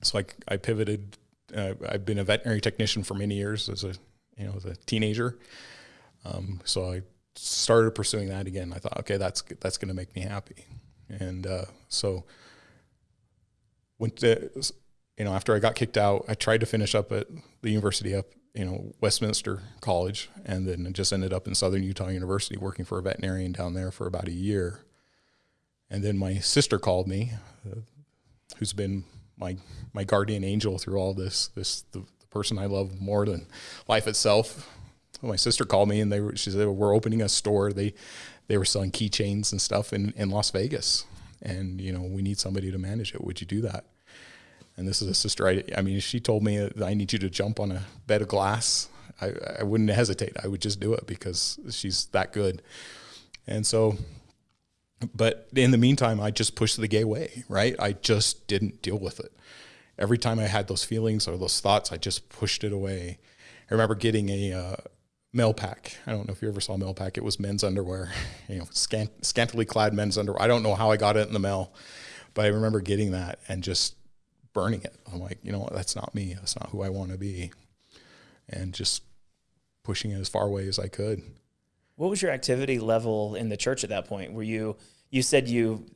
So I, I pivoted. Uh, I've been a veterinary technician for many years as a, you know, as a teenager. Um, so I started pursuing that again. I thought, okay, that's that's going to make me happy. And uh, so went to, you know, after I got kicked out, I tried to finish up at the university up, you know, Westminster College, and then just ended up in Southern Utah University working for a veterinarian down there for about a year. And then my sister called me, uh, who's been my my guardian angel through all this. This the, the person I love more than life itself. My sister called me and they were, she said we're opening a store. They they were selling keychains and stuff in, in Las Vegas, and you know we need somebody to manage it. Would you do that? And this is a sister. I, I mean, she told me I need you to jump on a bed of glass. I, I wouldn't hesitate. I would just do it because she's that good. And so but in the meantime, I just pushed the gay way, right? I just didn't deal with it. Every time I had those feelings or those thoughts, I just pushed it away. I remember getting a uh, mail pack. I don't know if you ever saw mail pack. It was men's underwear, (laughs) you know, scant, scantily clad men's underwear. I don't know how I got it in the mail, but I remember getting that and just burning it. I'm like, you know what? That's not me. That's not who I want to be. And just pushing it as far away as I could. What was your activity level in the church at that point? Were you you said you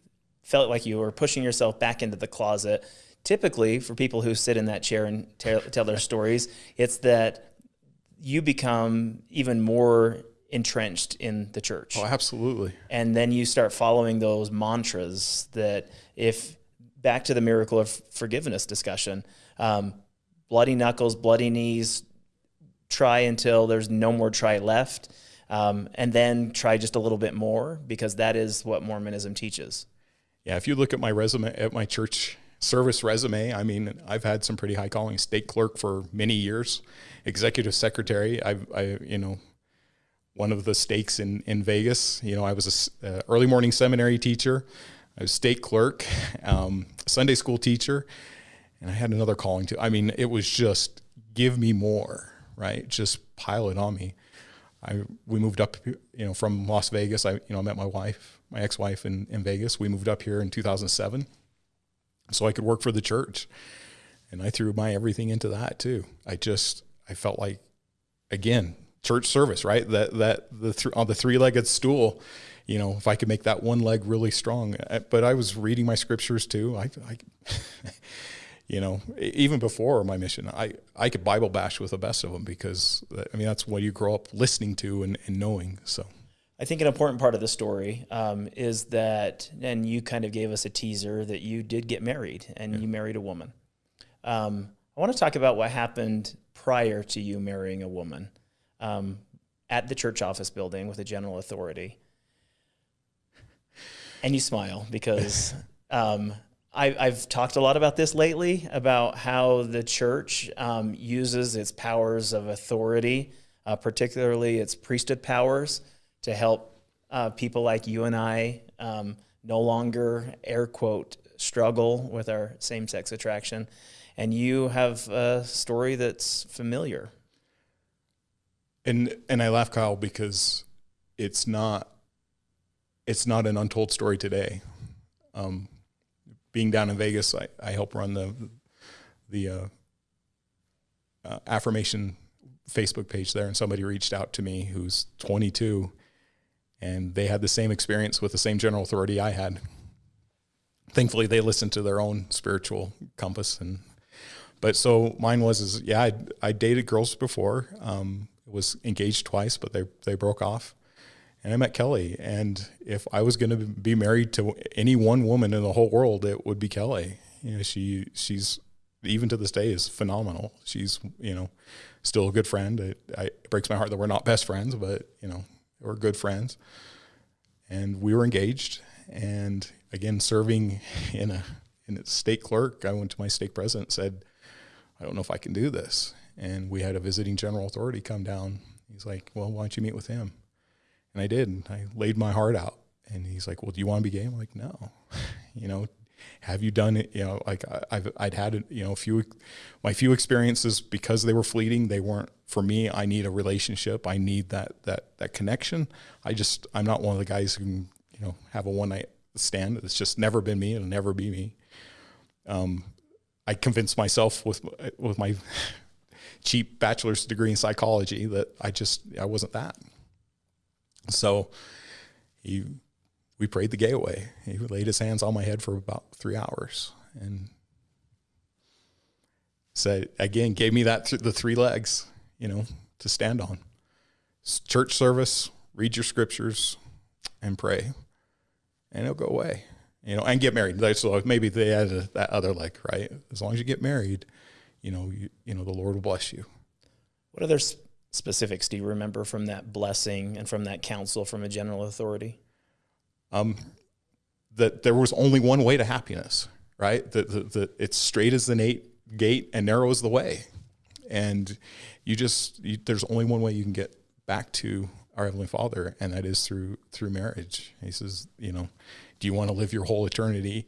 felt like you were pushing yourself back into the closet. Typically, for people who sit in that chair and tell, tell their stories, it's that you become even more entrenched in the church. Oh, absolutely. And then you start following those mantras that if back to the miracle of forgiveness discussion, um, bloody knuckles, bloody knees, try until there's no more try left um, and then try just a little bit more because that is what Mormonism teaches. Yeah, if you look at my resume at my church service resume, I mean, I've had some pretty high calling. Stake clerk for many years, executive secretary. I've, I, you know, one of the stakes in in Vegas. You know, I was a uh, early morning seminary teacher. I was stake clerk, um, Sunday school teacher, and I had another calling too. I mean, it was just give me more, right? Just pile it on me. I we moved up, you know, from Las Vegas. I you know I met my wife, my ex-wife in, in Vegas. We moved up here in 2007, so I could work for the church, and I threw my everything into that too. I just I felt like, again, church service, right? That that the th- on the three-legged stool, you know, if I could make that one leg really strong. Uh, but I was reading my scriptures too. I, I (laughs) you know, even before my mission, I, I could Bible bash with the best of them because I mean, that's what you grow up listening to and, and knowing. So I think an important part of the story um, is that, and you kind of gave us a teaser that you did get married and yeah. you married a woman. Um, I want to talk about what happened prior to you marrying a woman um, at the church office building with a general authority. And you smile because (laughs) um, I, have talked a lot about this lately about how the church um, uses its powers of authority, uh, particularly its priesthood powers, to help uh, people like you and I um, no longer, air quote, struggle with our same sex attraction. And you have a story that's familiar. And and I laugh, Kyle, because it's not it's not an untold story today. Um, being down in Vegas, I, I help run the the uh, uh, affirmation Facebook page there, and somebody reached out to me who's 22, and they had the same experience with the same general authority I had. Thankfully, they listened to their own spiritual compass, and but so mine was is yeah, I I dated girls before, um, was engaged twice, but they they broke off, and I met Kelly. And if I was going to be married to any one woman in the whole world, it would be Kelly. You know, she she's even to this day is phenomenal. She's you know still a good friend. It, I, it breaks my heart that we're not best friends, but you know we're good friends. And we were engaged, and again serving in a in a stake clerk. I went to my stake president, said, "I don't know if I can do this." And we had a visiting general authority come down. He's like, "Well, why don't you meet with him?" And I did. And I laid my heart out. And he's like, "Well, do you want to be gay?" I'm like, "No." (laughs) you know, have you done it? You know, like I've I'd had you know a few my few experiences because they were fleeting. They weren't for me. I need a relationship. I need that that that connection. I just I'm not one of the guys who can you know have a one night stand. It's just never been me. It'll never be me. Um, I convinced myself with with my (laughs) cheap bachelor's degree in psychology that I just I wasn't that. So he, we prayed the gay away. He laid his hands on my head for about three hours and said, again, gave me that th- the three legs, you know, to stand on. Church service, read your scriptures, and pray, and it'll go away. You know, and get married. So maybe they added that other leg, right? As long as you get married, you know, you, you know, the Lord will bless you. What other specifics do you remember from that blessing and from that counsel from a general authority? Um, that there was only one way to happiness, right? That, it's straight as the gate and narrow as the way. And you just, you, there's only one way you can get back to our Heavenly Father, and that is through, through marriage. He says, you know, do you want to live your whole eternity,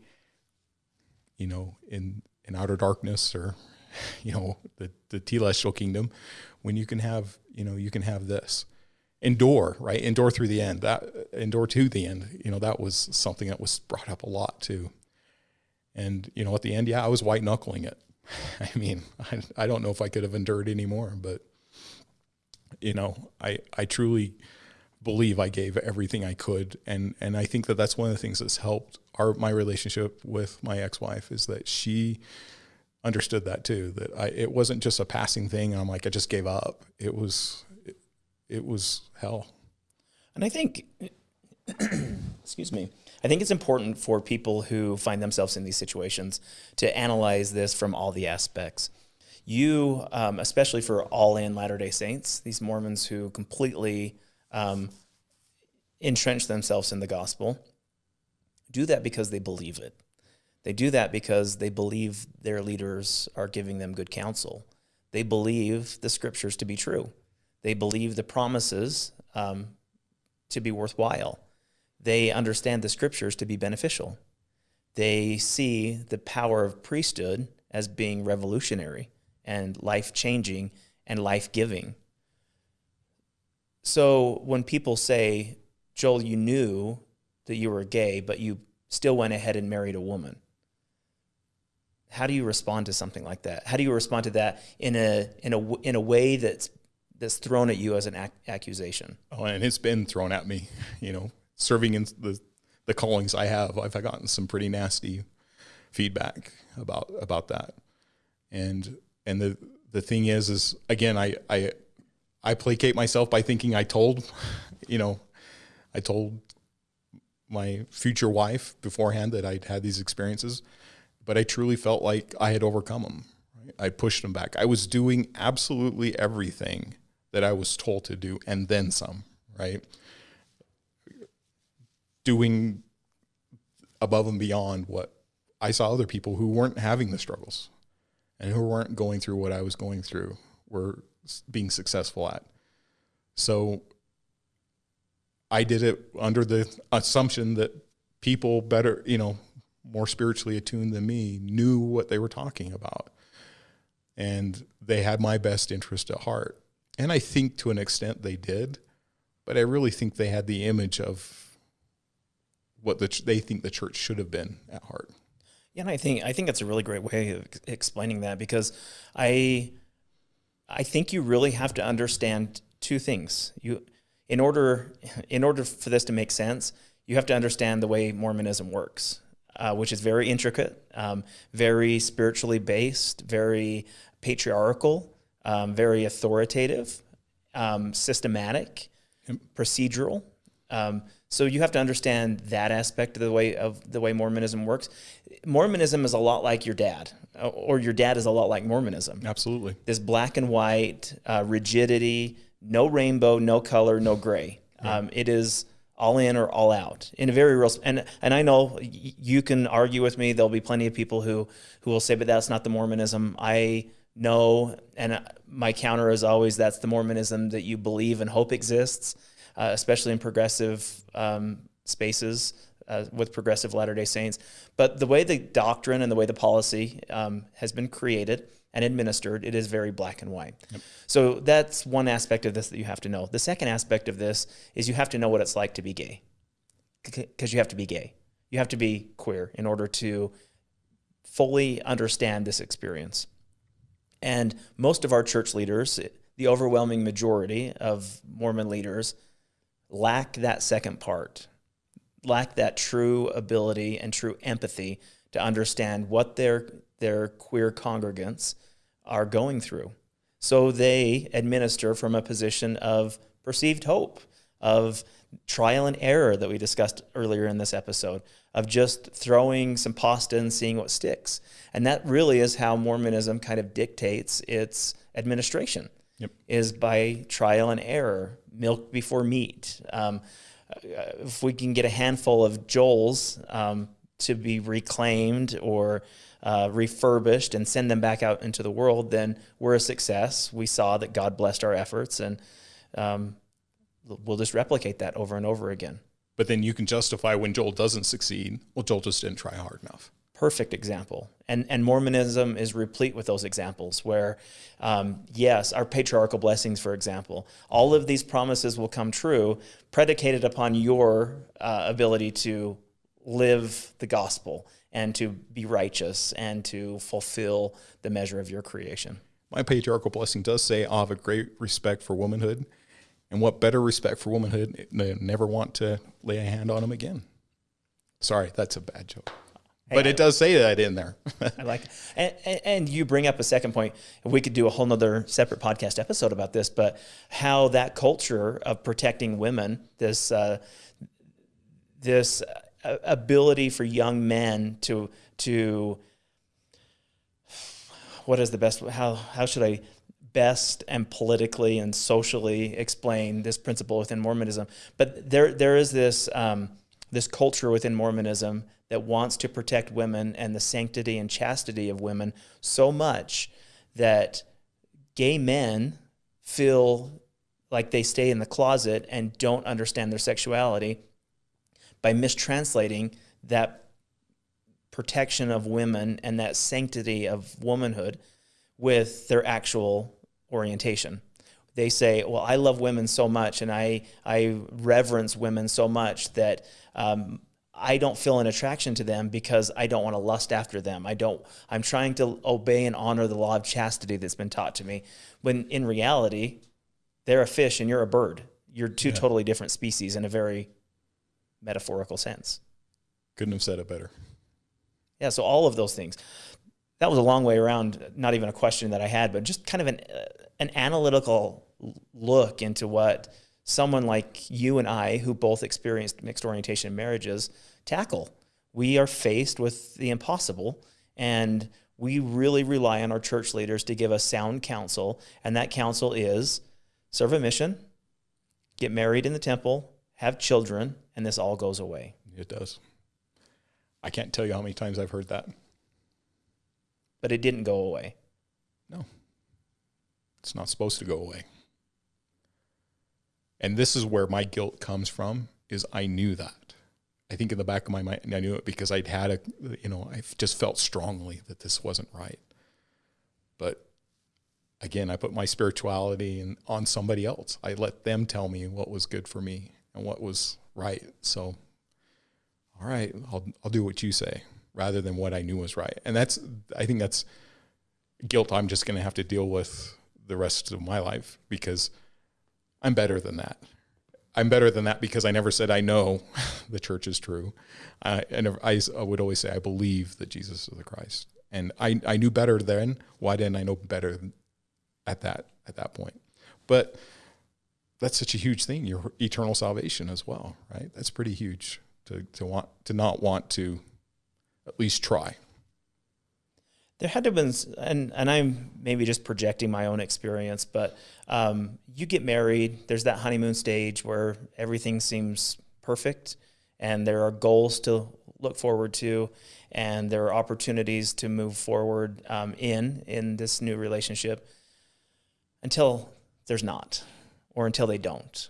you know, in, in outer darkness or, (laughs) you know, the, the telestial kingdom when you can have, you know, you can have this endure, right? Endure through the end. That endure to the end. You know, that was something that was brought up a lot too. And you know, at the end, yeah, I was white knuckling it. (laughs) I mean, I, I don't know if I could have endured anymore, but you know, I I truly believe I gave everything I could, and and I think that that's one of the things that's helped our my relationship with my ex-wife is that she understood that too. That I it wasn't just a passing thing. I'm like I just gave up. It was it was hell. And I think, (clears throat) excuse me, I think it's important for people who find themselves in these situations to analyze this from all the aspects. You, um, especially for all in Latter day Saints, these Mormons who completely um, entrench themselves in the gospel, do that because they believe it. They do that because they believe their leaders are giving them good counsel. They believe the scriptures to be true. They believe the promises um, to be worthwhile. They understand the scriptures to be beneficial. They see the power of priesthood as being revolutionary and life changing and life giving. So when people say, Joel, you knew that you were gay, but you still went ahead and married a woman. How do you respond to something like that? How do you respond to that in a in a in a way that's that's thrown at you as an ac- accusation. Oh, and it's been thrown at me. You know, serving in the the callings I have, I've gotten some pretty nasty feedback about about that. And and the the thing is, is again, I I I placate myself by thinking I told, you know, I told my future wife beforehand that I'd had these experiences, but I truly felt like I had overcome them. I pushed them back. I was doing absolutely everything that I was told to do and then some, right? Doing above and beyond what I saw other people who weren't having the struggles and who weren't going through what I was going through were being successful at. So I did it under the assumption that people better, you know, more spiritually attuned than me knew what they were talking about. And they had my best interest at heart. And I think to an extent they did, but I really think they had the image of what the they think the church should have been at heart. Yeah, and I think I think that's a really great way of explaining that because I I think you really have to understand two things. You in order in order for this to make sense, you have to understand the way Mormonism works, uh, which is very intricate, um, very spiritually based, very patriarchal, um, very authoritative, um, systematic, procedural. Um, so you have to understand that aspect of the way of the way Mormonism works. Mormonism is a lot like your dad, uh, or your dad is a lot like Mormonism. Absolutely. This black and white uh, rigidity, no rainbow, no color, no gray. Yeah. Um, it is all in or all out in a very real and and I know you can argue with me there'll be plenty of people who who will say but that's not the Mormonism I know And uh, my counter is always that's the Mormonism that you believe and hope exists, uh, especially in progressive um, spaces uh, with progressive Latter day Saints. But the way the doctrine and the way the policy um, has been created and administered, it is very black and white. Yep. So that's one aspect of this that you have to know. The second aspect of this is you have to know what it's like to be gay, because you have to be gay. You have to be queer in order to fully understand this experience. And most of our church leaders, the overwhelming majority of Mormon leaders, lack that second part. lack that true ability and true empathy to understand what their their queer congregants are going through. So they administer from a position of perceived hope, of trial and error that we discussed earlier in this episode, of just throwing some pasta and seeing what sticks. And that really is how Mormonism kind of dictates its administration. Yep. Is by trial and error, milk before meat. Um, if we can get a handful of Joels um, to be reclaimed or uh, refurbished and send them back out into the world, then we're a success. We saw that God blessed our efforts, and um, we'll just replicate that over and over again. But then you can justify when Joel doesn't succeed. Well, Joel just didn't try hard enough. Perfect example. And, and Mormonism is replete with those examples where, um, yes, our patriarchal blessings, for example, all of these promises will come true predicated upon your uh, ability to live the gospel and to be righteous and to fulfill the measure of your creation. My patriarchal blessing does say, I have a great respect for womanhood. And what better respect for womanhood? Never want to lay a hand on them again. Sorry, that's a bad joke. Hey, but it does say that in there. (laughs) I like it. And, and, you bring up a second point. We could do a whole nother separate podcast episode about this, but how that culture of protecting women, this, uh, this ability for young men to to what is the best how how should I best and politically and socially explain this principle within Mormonism? But there there is this um, this culture within Mormonism that wants to protect women and the sanctity and chastity of women so much that gay men feel like they stay in the closet and don't understand their sexuality by mistranslating that protection of women and that sanctity of womanhood with their actual orientation. They say, "Well, I love women so much, and I I reverence women so much that um, I don't feel an attraction to them because I don't want to lust after them. I don't. I'm trying to obey and honor the law of chastity that's been taught to me. When in reality, they're a fish and you're a bird. You're two yeah. totally different species in a very metaphorical sense. Couldn't have said it better. Yeah, so all of those things. That was a long way around, not even a question that I had, but just kind of an, uh, an analytical look into what someone like you and I, who both experienced mixed orientation marriages, tackle. We are faced with the impossible, and we really rely on our church leaders to give us sound counsel, and that counsel is serve a mission, get married in the temple, have children, and this all goes away. It does. I can't tell you how many times I've heard that. But it didn't go away. No. It's not supposed to go away. And this is where my guilt comes from is I knew that. I think in the back of my mind I knew it because I'd had a you know, I just felt strongly that this wasn't right. But again, I put my spirituality in, on somebody else. I let them tell me what was good for me and what was right. So, all right, I'll I'll do what you say rather than what I knew was right. And that's I think that's guilt I'm just going to have to deal with the rest of my life because I'm better than that. I'm better than that because I never said I know (laughs) the church is true. I, I, never, I, I would always say I believe that Jesus is the Christ, and I, I knew better then. Why didn't I know better at that at that point? But that's such a huge thing your eternal salvation as well right? That's pretty huge to, to want to not want to at least try. There had to have been and, and i'm maybe just projecting my own experience but um, you get married there's that honeymoon stage where everything seems perfect and there are goals to look forward to and there are opportunities to move forward um, in in this new relationship until there's not or until they don't.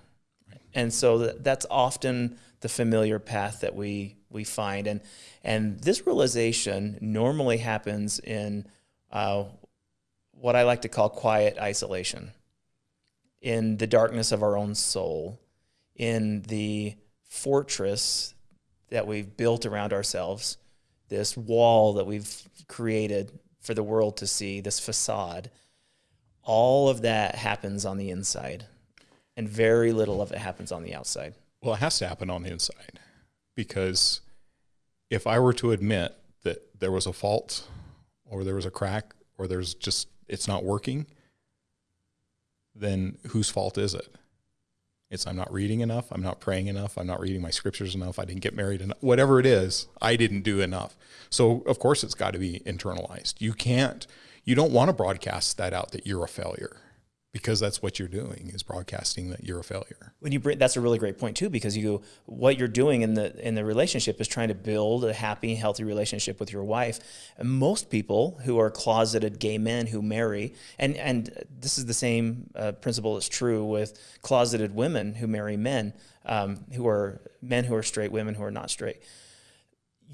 And so that's often the familiar path that we we find, and and this realization normally happens in uh, what I like to call quiet isolation, in the darkness of our own soul, in the fortress that we've built around ourselves, this wall that we've created for the world to see, this facade. All of that happens on the inside and very little of it happens on the outside. Well, it has to happen on the inside. because if I were to admit that there was a fault or there was a crack or there's just it's not working, then whose fault is it? It's I'm not reading enough, I'm not praying enough, I'm not reading my scriptures enough, I didn't get married enough. Whatever it is, I didn't do enough. So of course it's got to be internalized. You can't you don't want to broadcast that out that you're a failure because that's what you're doing is broadcasting that you're a failure. When you bring, that's a really great point too, because you what you're doing in the in the relationship is trying to build a happy, healthy relationship with your wife. And most people who are closeted gay men who marry, and and this is the same uh, principle is true with closeted women who marry men um, who are men who are straight, women who are not straight.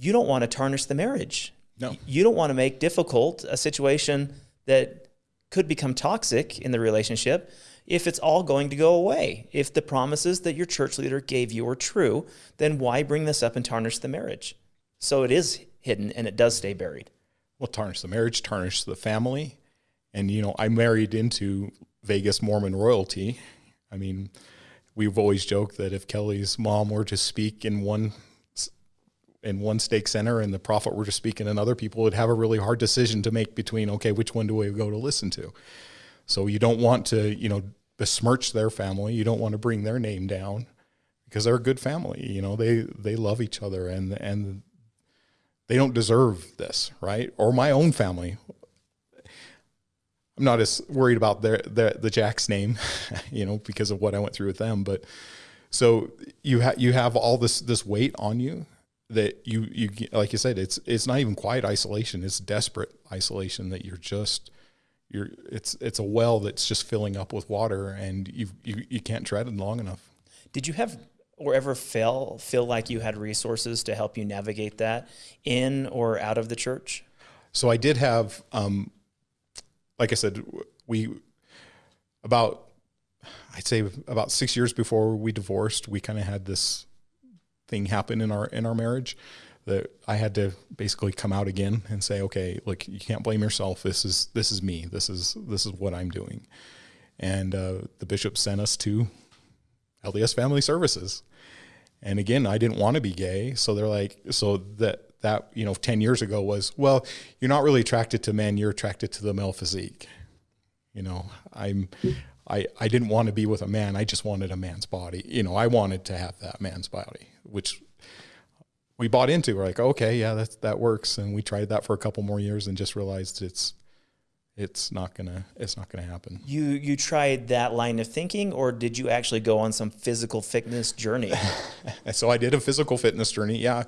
You don't want to tarnish the marriage. No. You don't want to make difficult a situation that could become toxic in the relationship if it's all going to go away. If the promises that your church leader gave you are true, then why bring this up and tarnish the marriage? So it is hidden and it does stay buried. Well, tarnish the marriage, tarnish the family. And, you know, I married into Vegas Mormon royalty. I mean, we've always joked that if Kelly's mom were to speak in one in one stake center and the prophet were to speak in another, people would have a really hard decision to make between, okay, which one do we go to listen to? So you don't want to, you know, besmirch their family. You don't want to bring their name down because they're a good family. You know, they they love each other and and they don't deserve this, right? Or my own family. I'm not as worried about their, their the Jack's name, (laughs) you know, because of what I went through with them. But so you have you have all this this weight on you that you you like you said it's it's not even quiet isolation. It's desperate isolation that you're just you're it's it's a well that's just filling up with water and you you you can't tread it long enough. Did you have or ever feel feel like you had resources to help you navigate that in or out of the church? So i did have um like i said we about i'd say about six years before we divorced we kind of had this thing happen in our in our marriage that I had to basically come out again and say, okay, look, you can't blame yourself. This is this is me. This is this is what I'm doing. And uh, the bishop sent us to LDS Family Services. And again, I didn't want to be gay, so they're like, so that that you know, ten years ago was, well, you're not really attracted to men. You're attracted to the male physique. You know, I'm I, I didn't want to be with a man. I just wanted a man's body. You know, I wanted to have that man's body, which we bought into. We're like, okay, yeah, that that works. And we tried that for a couple more years and just realized it's it's not gonna it's not gonna happen. You you tried that line of thinking, or did you actually go on some physical fitness journey? (laughs) so I did a physical fitness journey. Yeah,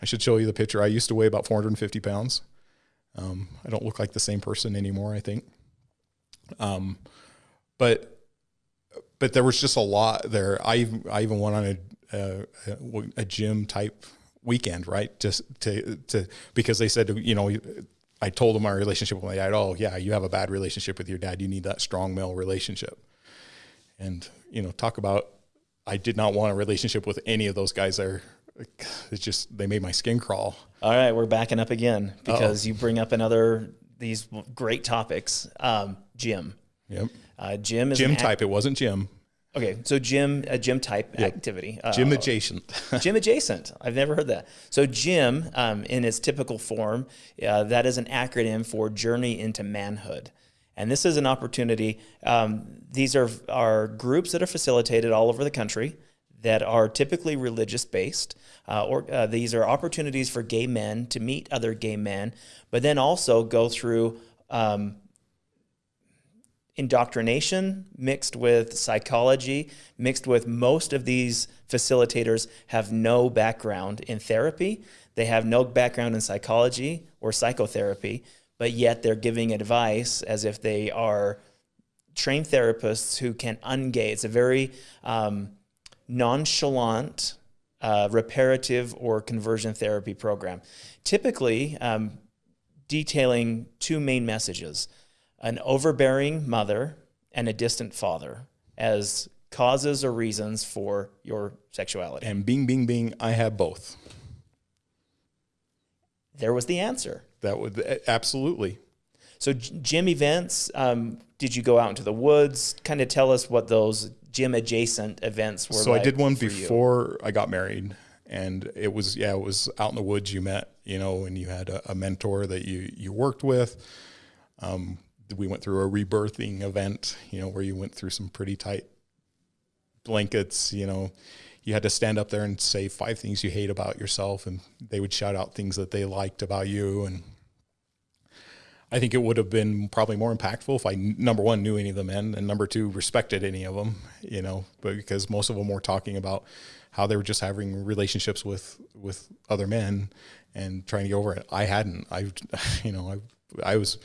I should show you the picture. I used to weigh about 450 pounds. Um, I don't look like the same person anymore. I think. Um, but but there was just a lot there. I I even went on a a, a gym type weekend, right? Just to to because they said you know I told them my relationship with my dad. Oh yeah, you have a bad relationship with your dad. You need that strong male relationship. And you know, talk about I did not want a relationship with any of those guys there. It's just they made my skin crawl. All right, we're backing up again because Uh-oh. you bring up another these great topics. Um, gym. Yep. Uh, gym is gym type. Act- it wasn't gym. Okay, so gym, a gym type yep. activity. Uh, gym adjacent. (laughs) gym adjacent. I've never heard that. So gym, um, in its typical form, uh, that is an acronym for Journey into Manhood. And this is an opportunity. Um, these are, are groups that are facilitated all over the country that are typically religious based. Uh, or uh, these are opportunities for gay men to meet other gay men, but then also go through um, indoctrination mixed with psychology, mixed with most of these facilitators have no background in therapy. They have no background in psychology or psychotherapy, but yet they're giving advice as if they are trained therapists who can ungay. It's a very um, nonchalant, uh, reparative, or conversion therapy program. Typically, um, detailing two main messages an overbearing mother and a distant father as causes or reasons for your sexuality. And bing, bing, bing, I have both. There was the answer. That would absolutely. So, gym events, um, did you go out into the woods? Kind of tell us what those gym adjacent events were. So, like I did one before you. I got married. and it was yeah it was out in the woods you met you know and you had a, a mentor that you you worked with um, we went through a rebirthing event you know where you went through some pretty tight blankets you know you had to stand up there and say five things you hate about yourself and they would shout out things that they liked about you and I think it would have been probably more impactful if I number one knew any of the men and number two respected any of them, you know, but because most of them were talking about how they were just having relationships with with other men and trying to get over it. I hadn't. I, (laughs) you know, I I was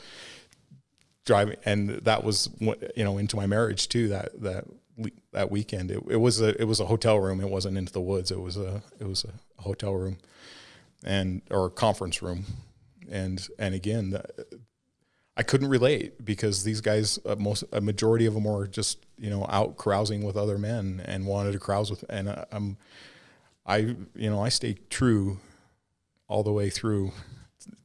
driving, and that was you know into my marriage too. That that that weekend, it, it was a it was a hotel room. It wasn't into the woods. It was a it was a hotel room, and or a conference room, and and again. I couldn't relate because these guys, uh, most a majority of them were just you know out carousing with other men and wanted to carouse with, and I, I'm, I you know I stayed true all the way through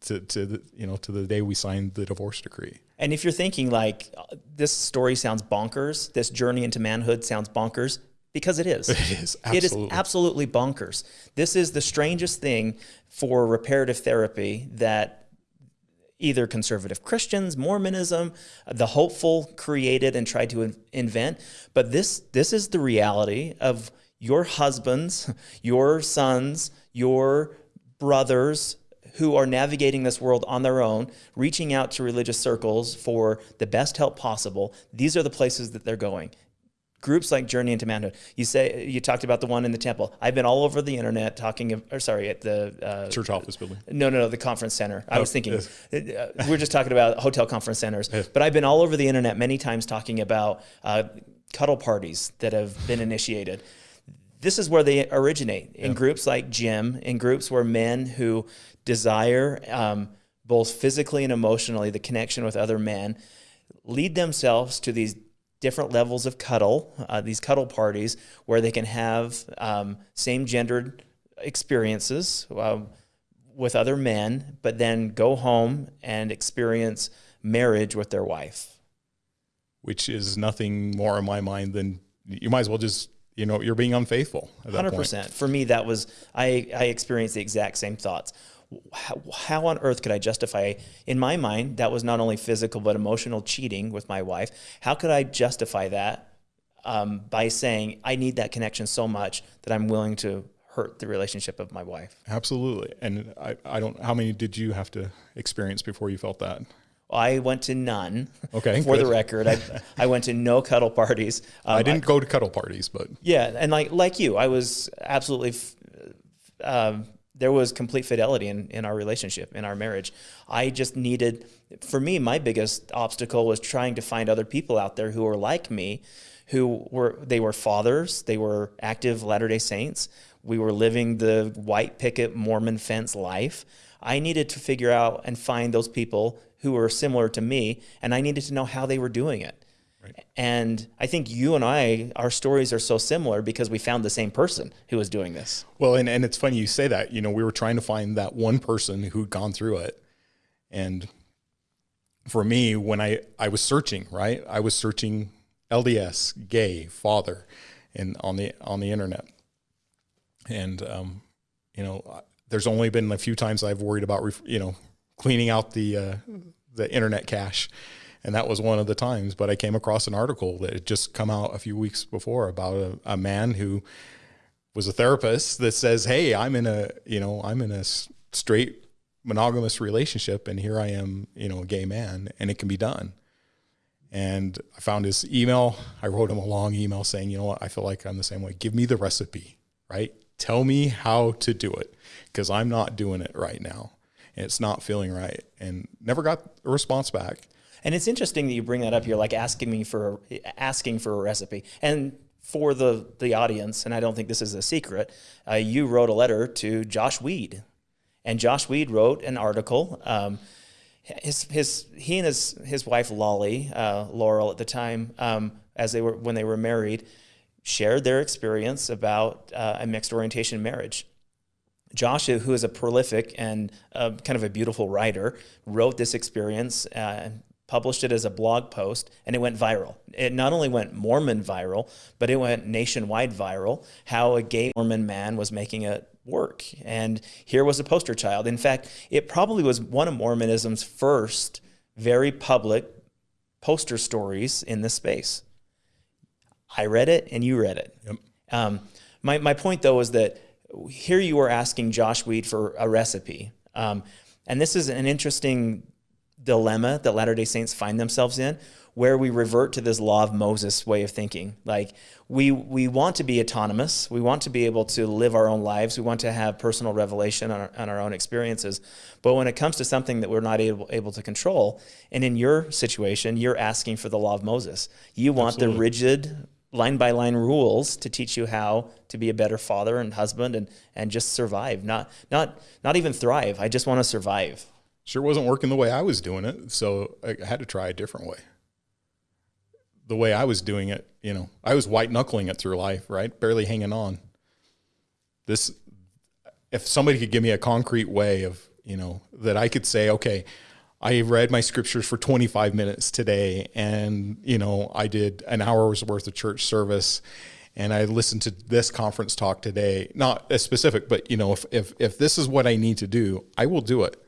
to to the, you know to the day we signed the divorce decree. And if you're thinking like this story sounds bonkers, this journey into manhood sounds bonkers, because it is. (laughs) It is. Absolutely. It is absolutely bonkers. This is the strangest thing for reparative therapy that either conservative Christians, Mormonism, the hopeful created and tried to invent. But this, this is the reality of your husbands, (laughs) your sons, your brothers who are navigating this world on their own, reaching out to religious circles for the best help possible. These are the places that they're going groups like Journey into Manhood. You say you talked about the one in the temple. I've been all over the internet talking, or sorry, at the uh, church office building. No, no, no, the conference center. I oh, was thinking yes. Uh, we're just talking about hotel conference centers, yes. but I've been all over the internet many times talking about uh, cuddle parties that have been initiated. This is where they originate in yeah. groups like gym, in groups where men who desire um, both physically and emotionally the connection with other men lead themselves to these different levels of cuddle, uh, these cuddle parties where they can have um, same gendered experiences uh, with other men, but then go home and experience marriage with their wife. Which is nothing more in my mind than you might as well just you know you're being unfaithful. Hundred percent. For me, that was I I experienced the exact same thoughts how, how, on earth could I justify, in my mind, that was not only physical but emotional cheating with my wife? How could I justify that um, by saying I need that connection so much that I'm willing to hurt the relationship of my wife? Absolutely. And I, I don't, how many did you have to experience before you felt that? I went to none. Okay. (laughs) For good. the record, I, I went to no cuddle parties. (laughs) Um, I didn't I, go to cuddle parties, but yeah, and like like you, I was absolutely um, there was complete fidelity in, in our relationship, in our marriage. I just needed, for me, my biggest obstacle was trying to find other people out there who were like me, who were, they were fathers, they were active Latter-day Saints. We were living the white picket Mormon fence life. I needed to figure out and find those people who were similar to me, and I needed to know how they were doing it. Right. And I think you and I, our stories are so similar because we found the same person who was doing this. Well, and, and it's funny you say that. You know, we were trying to find that one person who'd gone through it. And for me, when I, I was searching, right, I was searching LDS, gay, father, and on the on the internet. And um, you know, there's only been a few times I've worried about, you know, cleaning out the uh, the internet cache and that was one of the times. But I came across an article that had just come out a few weeks before about a, a man who was a therapist that says, "Hey, I'm in a you know I'm in a straight monogamous relationship, and here I am, you know, a gay man, and it can be done." And I found his email. I wrote him a long email saying, "You know what? I feel like I'm the same way. Give me the recipe, right? Tell me how to do it, because I'm not doing it right now." And it's not feeling right, and never got a response back. And it's interesting that you bring that up. You're like asking me for asking for a recipe. And for the the audience, and I don't think this is a secret, uh, you wrote a letter to Josh Weed, and Josh Weed wrote an article. Um, his his he and his his wife Lolly uh, Laurel at the time, um, as they were when they were married, shared their experience about uh, a mixed orientation marriage. Josh, who is a prolific and uh, kind of a beautiful writer, wrote this experience uh, published it as a blog post, and it went viral. It not only went Mormon viral, but it went nationwide viral. How a gay Mormon man was making it work. And here was a poster child. In fact, it probably was one of Mormonism's first very public poster stories in this space. I read it and you read it. Yep. Um, my, my point, though, is that here you are asking Josh Weed for a recipe. Um, and this is an interesting dilemma that Latter day Saints find themselves in where we revert to this law of Moses way of thinking. Like we we want to be autonomous. We want to be able to live our own lives. We want to have personal revelation on our, on our own experiences. But when it comes to something that we're not able, able to control, and in your situation, you're asking for the law of Moses. You want Absolutely. the rigid line by line rules to teach you how to be a better father and husband and and just survive not not not even thrive i just want to survive sure wasn't working the way i was doing it so i had to try a different way the way I was doing it, you know, I was white knuckling it through life, right? Barely hanging on. This, if somebody could give me a concrete way of, you know, that I could say, okay, I read my scriptures for 25 minutes today and, you know, I did an hour's worth of church service and I listened to this conference talk today, not as specific, but you know, if, if, if this is what I need to do, I will do it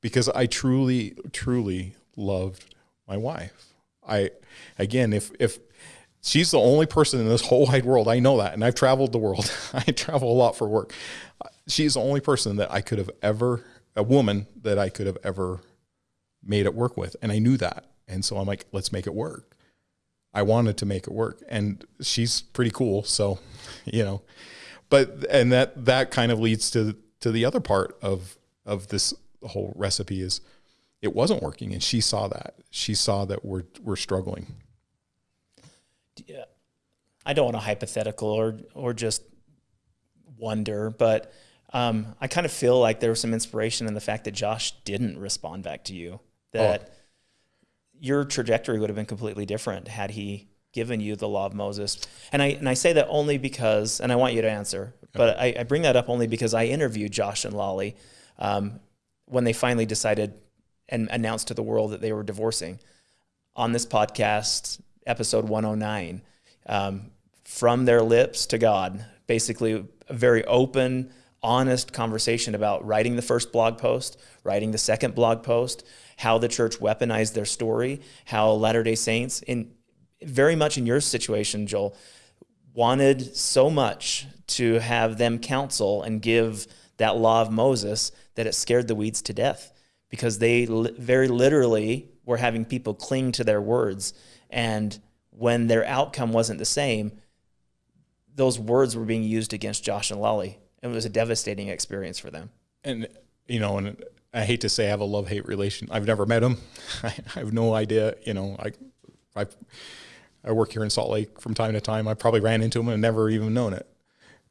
because I truly, truly loved my wife. I, again, if if she's the only person in this whole wide world, I know that, and I've traveled the world. (laughs) I travel a lot for work. She's the only person that I could have ever, a woman that I could have ever made it work with, and I knew that, and so I'm like, let's make it work. I wanted to make it work, and she's pretty cool, so (laughs) you know, but and that that kind of leads to to the other part of of this whole recipe is it wasn't working and she saw that. She saw that we're we're struggling. Yeah i don't want a hypothetical or or just wonder but um, i kind of feel like there was some inspiration in the fact that josh didn't respond back to you that oh. your trajectory would have been completely different had he given you the law of moses. And i and i say that only because and i want you to answer but I, I, bring that up only because i interviewed josh and lolly um, when they finally decided and announced to the world that they were divorcing. On this podcast, episode 109, um, from their lips to God, basically a very open, honest conversation about writing the first blog post, writing the second blog post, how the church weaponized their story, how Latter day Saints, in very much in your situation, Joel, wanted so much to have them counsel and give that law of Moses that it scared the Weeds to death because they li- very literally were having people cling to their words. And when their outcome wasn't the same, those words were being used against Josh and Lolly. It was a devastating experience for them. And, you know, and I hate to say I have a love hate relation. I've never met him. (laughs) I have no idea. You know, I, I, I work here in Salt Lake from time to time. I probably ran into him and never even known it.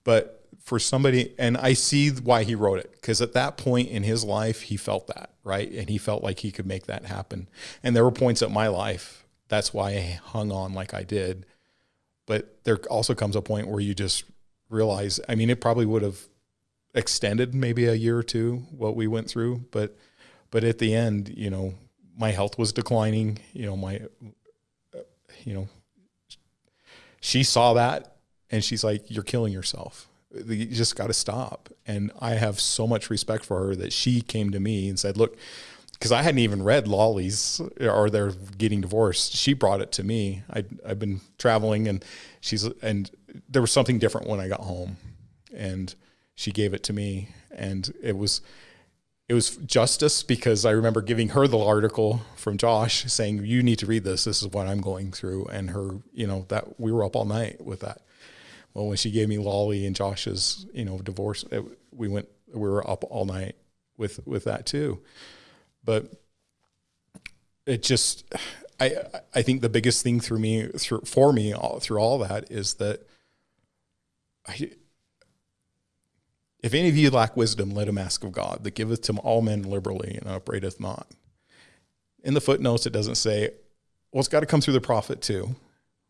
But for somebody, and I see why he wrote it because at that point in his life, he felt that, right? And he felt like he could make that happen. And there were points at my life, that's why I hung on like I did. But there also comes a point where you just realize, I mean, it probably would have extended maybe a year or two what we went through, but but at the end, you know, my health was declining, you know, my you know, she saw that and she's like, You're killing yourself you just got to stop. And I have so much respect for her that she came to me and said, look, because I hadn't even read Lolly's or they're getting divorced. She brought it to me. I I've been traveling and she's and there was something different when I got home, and she gave it to me, and it was it was justice because I remember giving her the article from Josh saying you need to read this. This is what I'm going through, and her you know that we were up all night with that well, when she gave me Lolly and Josh's, you know, divorce, it, we went, we were up all night with with that too. But it just, I I think the biggest thing through me through for me all, through all that is that I. If any of you lack wisdom, let him ask of God, that giveth to all men liberally and upbraideth not. In the footnotes, it doesn't say, well, it's got to come through the prophet too,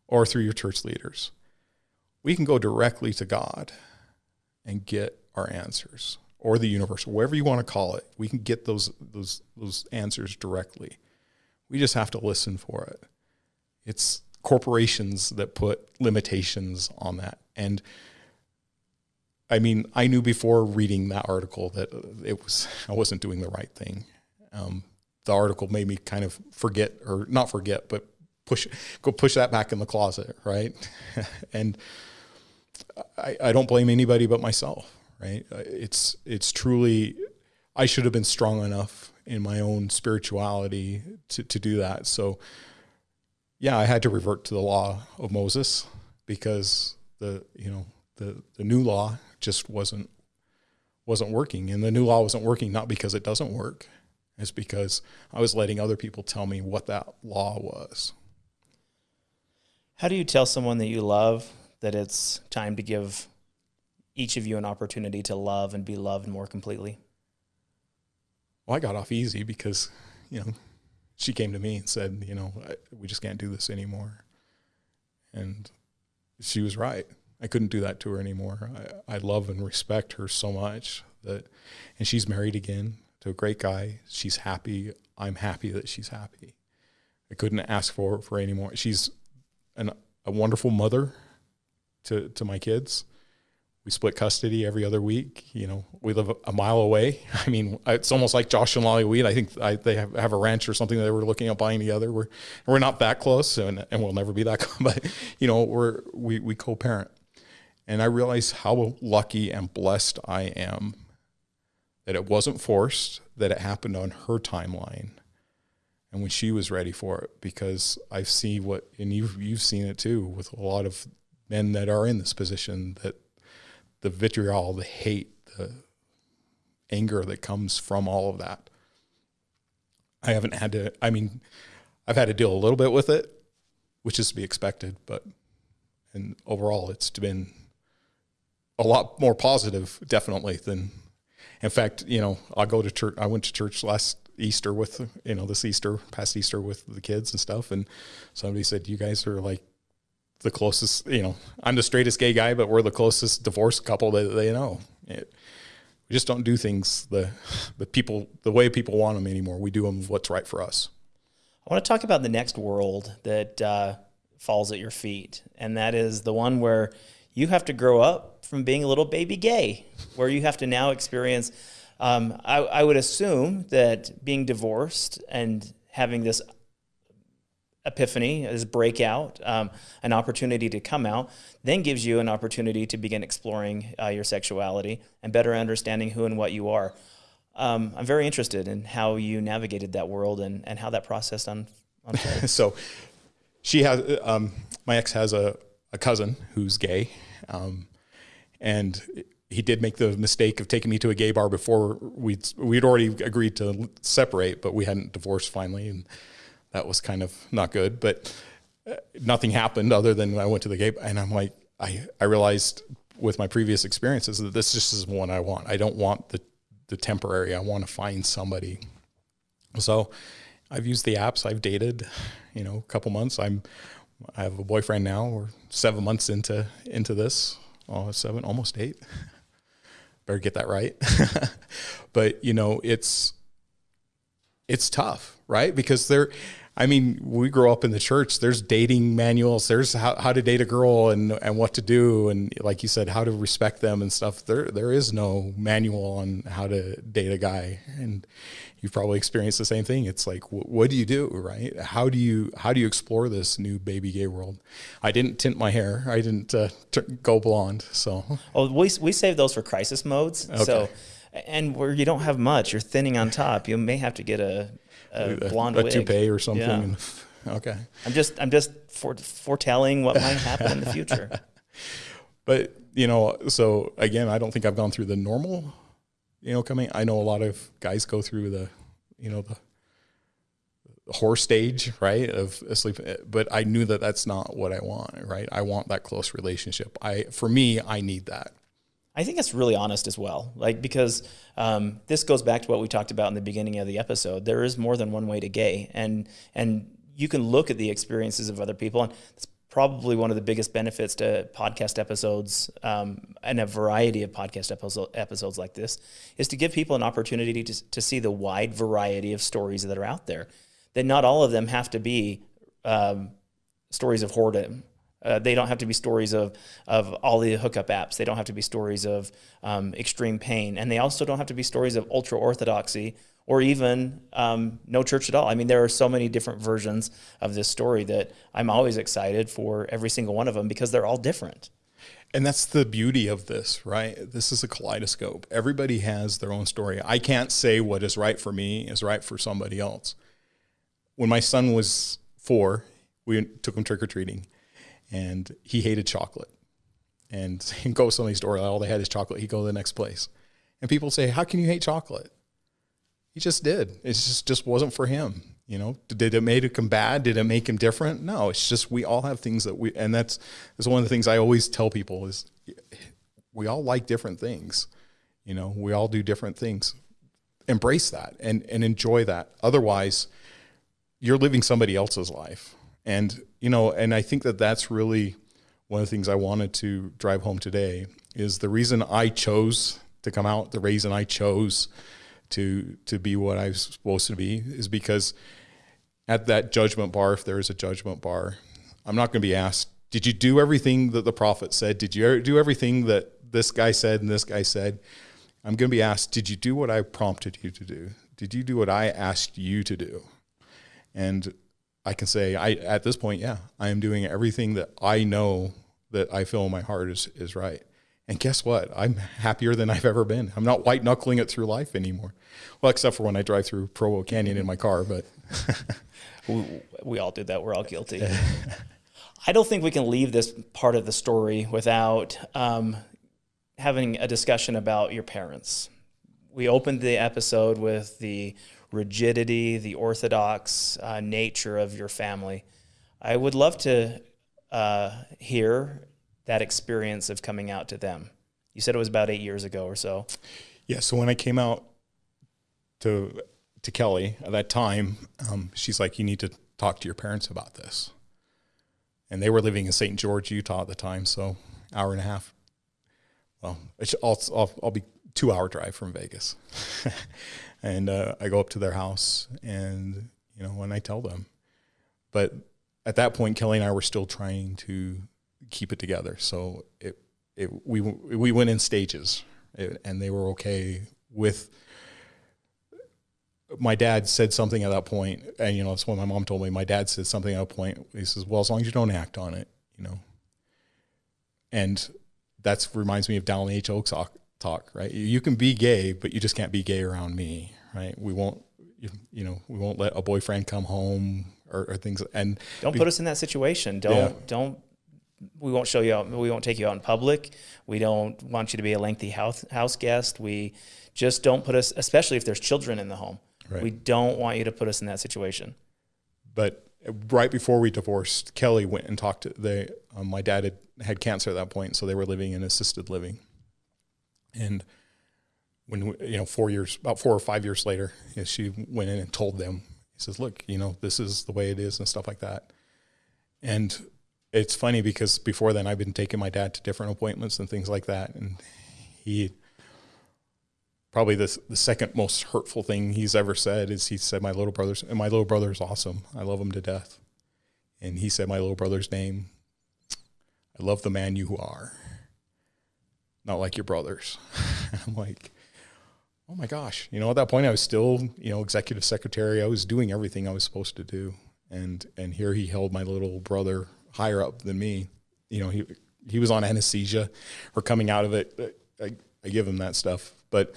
or through your church leaders we can go directly to God and get our answers or the universe, whatever you want to call it. We can get those those those answers directly. We just have to listen for it. It's corporations that put limitations on that. And I mean, I knew before reading that article that it was I wasn't doing the right thing. Um, the article made me kind of forget, or not forget, but push go push that back in the closet, right? (laughs) and I, I don't blame anybody but myself, right? Uh, it's it's truly I should have been strong enough in my own spirituality to, to do that. So yeah, I had to revert to the law of Moses because the you know the the new law just wasn't wasn't working, and the new law wasn't working not because it doesn't work, it's because I was letting other people tell me what that law was. How do you tell someone that you love that it's time to give each of you an opportunity to love and be loved more completely? Well, I got off easy because, you know, she came to me and said, you know, we just can't do this anymore. And she was right. I couldn't do that to her anymore. I, I love and respect her so much that, and she's married again to a great guy. She's happy. I'm happy that she's happy. I couldn't ask for for any more. She's an, a wonderful mother to to my kids we split custody every other week. You know, we live a mile away. (laughs) I mean, it's almost like Josh and Lolly Weed. I think I, they have, have, a ranch or something that they were looking at buying together. We're we're not that close, and, and we'll never be that. (laughs) Close, but you know, we're we we co-parent, and I realize how lucky and blessed I am that it wasn't forced, that it happened on her timeline, and when she was ready for it. Because I see what, and you've you've seen it too with a lot of men that are in this position that the vitriol, the hate, the anger that comes from all of that. I haven't had to, I mean, I've had to deal a little bit with it, which is to be expected, but, and overall, it's been a lot more positive, definitely, than, in fact, you know, I go to church, I went to church last Easter with, you know, this Easter, past Easter with the kids and stuff. And somebody said, you guys are like the closest, you know, I'm the straightest gay guy, but we're the closest divorced couple that they know. It, we just don't do things the the people the way people want them anymore. We do them what's right for us. I want to talk about the next world that uh, falls at your feet, and that is the one where you have to grow up from being a little baby gay, where you have to now experience. Um, I, I would assume that being divorced and having this epiphany, this breakout, um, an opportunity to come out, then gives you an opportunity to begin exploring uh, your sexuality and better understanding who and what you are. Um, I'm very interested in how you navigated that world and, and how that process un- unfolded. (laughs) so, she has um, my ex has a, a cousin who's gay, um, and he did make the mistake of taking me to a gay bar before we'd we'd already agreed to separate, but we hadn't divorced finally, and that was kind of not good. But uh, nothing happened other than I went to the gate, and I'm like, I I realized with my previous experiences that this just is one I want. I don't want the the temporary. I want to find somebody. So I've used the apps. I've dated, you know, a couple months. I'm I have a boyfriend now. We're seven months into into this. Oh, seven, almost eight. (laughs) Better get that right. (laughs) but you know, it's it's tough, right? Because there I mean, we grow up in the church. There's dating manuals. There's how, how to date a girl and, and what to do. And like you said, how to respect them and stuff. There, there is no manual on how to date a guy. And you've probably experienced the same thing. It's like, wh- what do you do? Right. How do you, how do you explore this new baby gay world? I didn't tint my hair. I didn't uh, t- go blonde. So, oh, we, we save those for crisis modes. Okay. So, and where you don't have much, you're thinning on top. You may have to get a a, blonde a, wig. toupee or something. Yeah. (laughs) okay. I'm just I'm just foretelling what might happen in the future. (laughs) But you know, so again, I don't think I've gone through the normal, you know, coming. I know a lot of guys go through the, you know, the horror stage, right, of asleep. But I knew that that's not what I want, right? I want that close relationship. I, for me, I need that. I think it's really honest as well. Like because um, this goes back to what we talked about in the beginning of the episode. There is more than one way to gay, and and you can look at the experiences of other people, and it's probably one of the biggest benefits to podcast episodes um, and a variety of podcast episode, episodes like this is to give people an opportunity to, to see the wide variety of stories that are out there. That not all of them have to be um, stories of whoredom Uh, they don't have to be stories of of all the hookup apps. They don't have to be stories of um, extreme pain, and they also don't have to be stories of ultra orthodoxy or even um, no church at all. I mean, there are so many different versions of this story that I'm always excited for every single one of them because they're all different. And that's the beauty of this, right? This is a kaleidoscope. Everybody has their own story. I can't say what is right for me is right for somebody else. When my son was four, we took him trick or treating, and he hated chocolate. And (laughs) he goes to somebody's store, all they had is chocolate. He'd go to the next place. And people say, How can you hate chocolate? He just did. It just, just wasn't for him. You know, did it make him bad? Did it make him different? No, it's just we all have things that we, and that's, that's one of the things I always tell people is we all like different things. You know, we all do different things. Embrace that and, and enjoy that. Otherwise, you're living somebody else's life. And, you know, and I think that that's really one of the things I wanted to drive home today is the reason I chose to come out, the reason I chose to to be what I was supposed to be is because at that judgment bar, if there is a judgment bar, I'm not going to be asked, "Did you do everything that the prophet said? Did you do everything that this guy said and this guy said?" I'm going to be asked, "Did you do what I prompted you to do? Did you do what I asked you to do?" And I can say, I at this point, yeah, I am doing everything that I know that I feel in my heart is is right. And guess what? I'm happier than I've ever been. I'm not white knuckling it through life anymore. Well, except for when I drive through Provo Canyon in my car, but (laughs) we, we all did that. We're all guilty. I don't think we can leave this part of the story without um, having a discussion about your parents. We opened the episode with the rigidity, the orthodox uh, nature of your family. I would love to uh, hear that experience of coming out to them? You said it was about eight years ago or so. Yeah. So when I came out to to Kelly at that time, um, she's like, "You need to talk to your parents about this." And they were living in St. George, Utah at the time, so hour and a half. Well, I'll I'll, I'll be two hour drive from Vegas, (laughs) and uh, I go up to their house, and you know, when I tell them, but at that point, Kelly and I were still trying to keep it together. So it, it we we went in stages, and they were okay with. My dad said something at that point, and you know that's what my mom told me. My dad said something at a point. He says, "Well, as long as you don't act on it, you know." And that reminds me of Dallin H. Oaks talk, right? You can be gay, but you just can't be gay around me, right? We won't, you, you know, we won't let a boyfriend come home or, or things. And don't be, put us in that situation. Don't yeah. don't we won't show you out. We won't take you out in public. We don't want you to be a lengthy house house guest. We just don't put us, especially if there's children in the home. Right. We don't want you to put us in that situation. But right before we divorced, Kelly went and talked to they. Um, my dad had had cancer at that point, so they were living in assisted living. And when you know, four years, about four or five years later, she went in and told them. He says, "Look, you know, this is the way it is, and stuff like that." And it's funny because before then I've been taking my dad to different appointments and things like that, and he probably the the second most hurtful thing he's ever said is he said my little brother's and my little brother's awesome. I love him to death, and he said my little brother's name. I love the man you are. Not like your brothers. (laughs) I'm like, oh my gosh. You know, at that point I was still, you know, executive secretary. I was doing everything I was supposed to do. And and here he held my little brother higher up than me. You know, he he was on anesthesia or coming out of it. I, I give him that stuff, but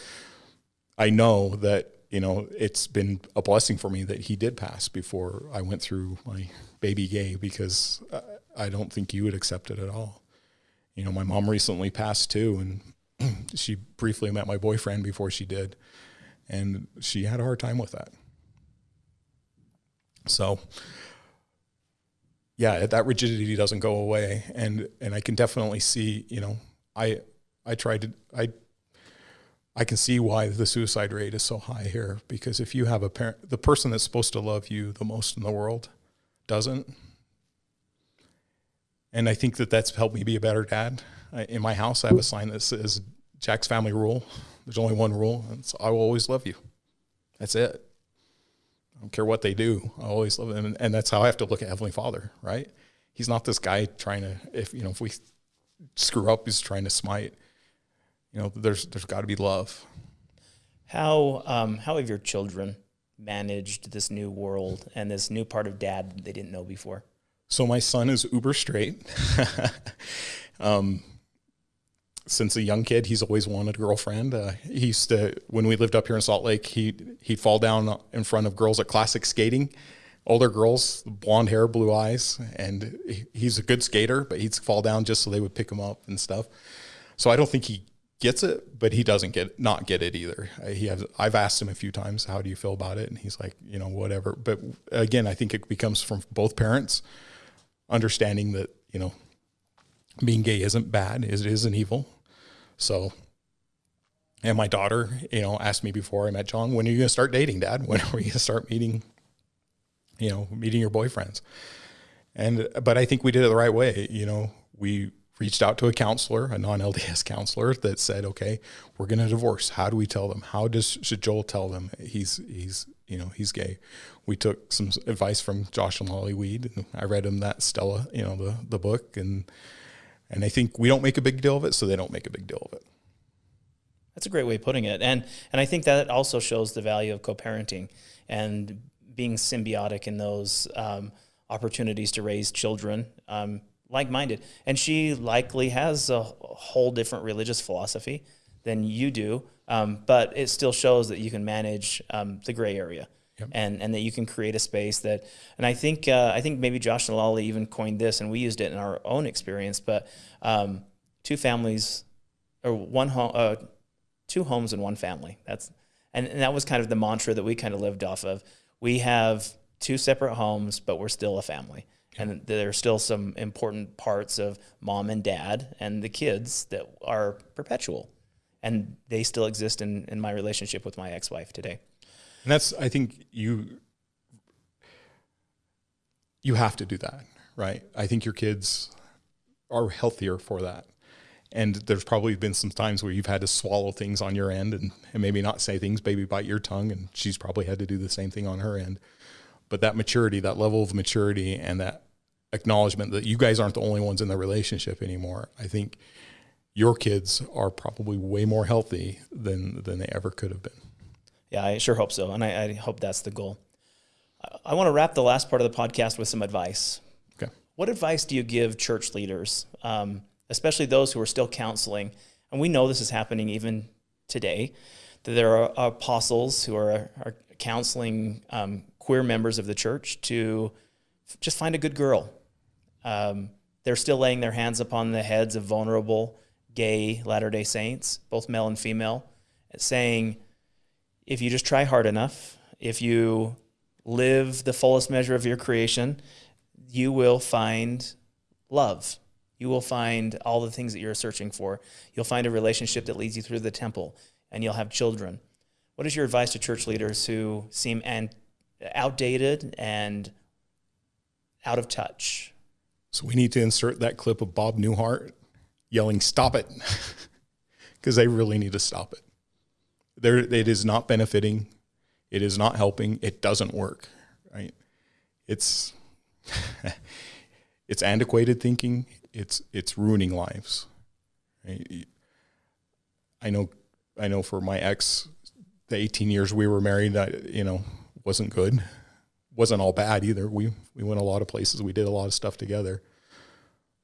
I know that you know it's been a blessing for me that he did pass before I went through my baby gay because I don't think you would accept it at all. You know, my mom recently passed too, and (clears throat) she briefly met my boyfriend before she did, and she had a hard time with that. So, yeah, that rigidity doesn't go away, and and I can definitely see, you know, I I tried to I I can see why the suicide rate is so high here because if you have a parent, the person that's supposed to love you the most in the world doesn't, and I think that that's helped me be a better dad. I, in my house, I have a sign that says Jack's family rule. There's only one rule, and it's I will always love you. That's it. I don't care what they do. I always love them. And, and that's how I have to look at Heavenly Father, right? he's not this guy trying to if you know if we screw up he's trying to smite you know there's there's got to be love how um, how have your children managed this new world and this new part of dad they didn't know before so my son is uber straight (laughs) um, since a young kid, he's always wanted a girlfriend. Uh, he used to, when we lived up here in Salt Lake, he he'd fall down in front of girls at classic skating, older girls, blonde hair, blue eyes, and he's a good skater, but he'd fall down just so they would pick him up and stuff. So I don't think he gets it, but he doesn't get not get it either. He has. I've asked him a few times, "How do you feel about it?" And he's like, you know, whatever. But again, I think it becomes from both parents understanding that you know being gay isn't bad; it is an evil so, and my daughter, you know, asked me before I met John, when are you going to start dating, Dad? When are we going to start meeting, you know, meeting your boyfriends? And, but I think we did it the right way. You know, we reached out to a counselor, a non LDS (laughs) counselor that said, okay, we're going to divorce. How do we tell them? How does, should Joel tell them he's, he's, you know, he's gay? We took some advice from Josh and Lolly Weed. And I read him that Stella, you know, the, the book and, and I think we don't make a big deal of it, so they don't make a big deal of it. That's a great way of putting it. And and I think that also shows the value of co-parenting and being symbiotic in those um, opportunities to raise children um, like-minded. And she likely has a whole different religious philosophy than you do, um, but it still shows that you can manage um, the gray area yep. and and that you can create a space that. And I think uh, I think maybe Josh and Lolly even coined this, and we used it in our own experience. But um, two families or one home, uh, two homes and one family. That's and, and that was kind of the mantra that we kind of lived off of. We have two separate homes, but we're still a family. And there are still some important parts of mom and dad and the kids that are perpetual. And they still exist in, in my relationship with my ex wife today. And that's I think you you have to do that, right? I think your kids are healthier for that. And there's probably been some times where you've had to swallow things on your end and, and maybe not say things, baby bite your tongue. And she's probably had to do the same thing on her end. But that maturity, that level of maturity, and that acknowledgement that you guys aren't the only ones in the relationship anymore, I think your kids are probably way more healthy than than they ever could have been. Yeah, I sure hope so. And I, I hope that's the goal. I, I want to wrap the last part of the podcast with some advice. Okay. What advice do you give church leaders, um, especially those who are still counseling? And we know this is happening even today, that there are apostles who are, are counseling um, queer members of the church to just find a good girl. Um, they're still laying their hands upon the heads of vulnerable gay Latter day Saints, both male and female, saying, if you just try hard enough, if you live the fullest measure of your creation, you will find love. You will find all the things that you're searching for. You'll find a relationship that leads you through the temple, and you'll have children. What is your advice to church leaders who seem and outdated and out of touch? So we need to insert that clip of Bob Newhart yelling, "Stop it," (laughs) because they really need to stop it. There it is not benefiting. It is not helping. It doesn't work right? It's (laughs) it's antiquated thinking. It's it's ruining lives i know i know for my ex the 18 years we were married that you know wasn't good. Wasn't all bad either. We we went a lot of places. We did a lot of stuff together.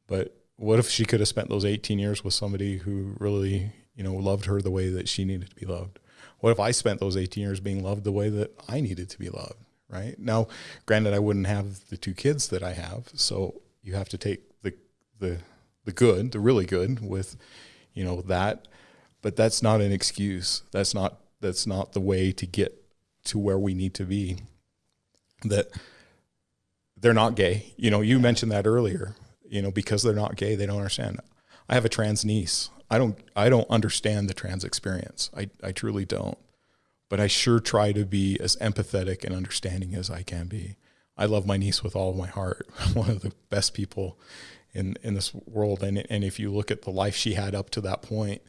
But what if she could have spent those 18 years with somebody who really you know loved her the way that she needed to be loved what if I spent those 18 years being loved the way that I needed to be loved? Right now, granted, I wouldn't have the two kids that I have, so you have to take the the the good, the really good, with you know that, but that's not an excuse. That's not that's not the way to get to where we need to be. That they're not gay. You know, you mentioned that earlier. You know, because they're not gay, they don't understand. I have a trans niece. I don't I don't understand the trans experience. I, I truly don't. But I sure try to be as empathetic and understanding as I can be. I love my niece with all of my heart. (laughs) One of the best people in in this world. And and if you look at the life she had up to that point,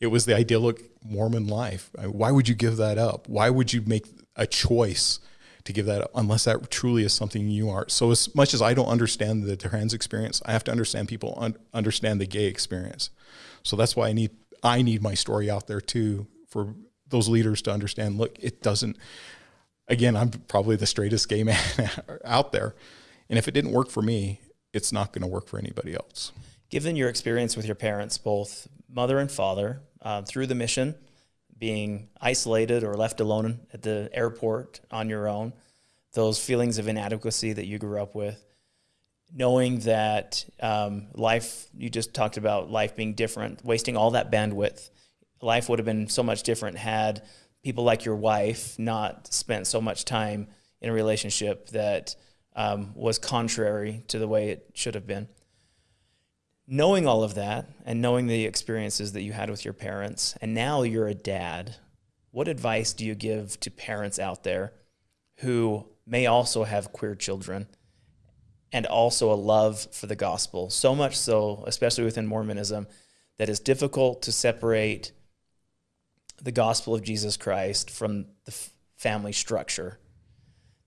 it was the idyllic Mormon life. Why would you give that up? Why would you make a choice to give that up unless that truly is something you are. So as much as I don't understand the trans experience, I have to understand people un- understand the gay experience. So that's why I need I need my story out there too for those leaders to understand. Look, it doesn't. Again, I'm probably the straightest gay (laughs) man out there, and if it didn't work for me, it's not going to work for anybody else. Given your experience with your parents, both mother and father, uh, through the mission, being isolated or left alone at the airport on your own, those feelings of inadequacy that you grew up with, knowing that um, life, you just talked about life being different, wasting all that bandwidth. Life would have been so much different had people like your wife not spent so much time in a relationship that um, was contrary to the way it should have been knowing all of that and knowing the experiences that you had with your parents, and now you're a dad, what advice do you give to parents out there who may also have queer children and also a love for the gospel? So much so, especially within Mormonism, that it's difficult to separate the gospel of Jesus Christ from the family structure.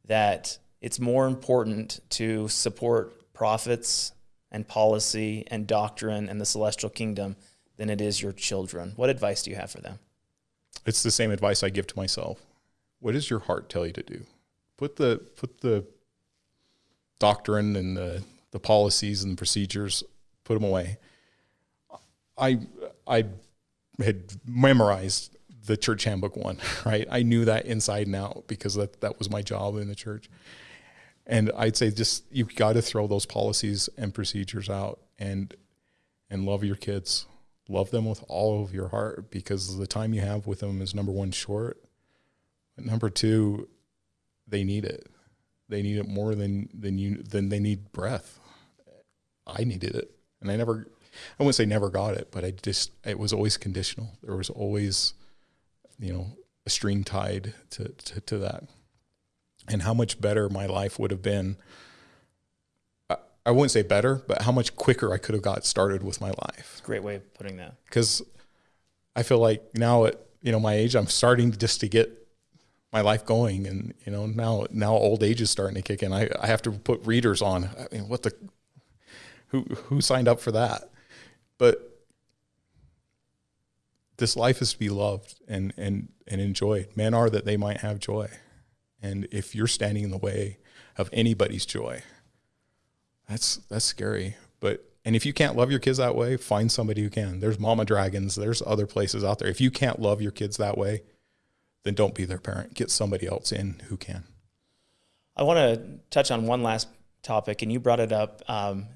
That it's more important to support prophets and policy and doctrine and the celestial kingdom than it is your children. What advice do you have for them? It's the same advice I give to myself. What does your heart tell you to do? Put the put the doctrine and the the policies and the procedures, put them away. I I had memorized the church handbook one, (laughs) right? I knew that inside and out because that, that was my job in the church. And I'd say just you've got to throw those policies and procedures out and and love your kids. Love them with all of your heart because the time you have with them is number one short. But number two, they need it. They need it more than than you than they need breath. I needed it. And I never I wouldn't say never got it, but I just it was always conditional. There was always, you know, a string tied to, to, to that and how much better my life would have been. I wouldn't say better, but how much quicker I could have got started with my life. great way of putting that. Because I feel like now at you know my age, I'm starting just to get my life going, and you know now now old age is starting to kick in. I, I have to put readers on. I mean, what the who who signed up for that? But this life is to be loved and and and enjoyed. Men are that they might have joy. And if you're standing in the way of anybody's joy, that's that's scary. But and if you can't love your kids that way, find somebody who can. There's mama dragons, there's other places out there. If you can't love your kids that way, then don't be their parent. Get somebody else in who can. I want to touch on one last topic, and you brought it up. Um,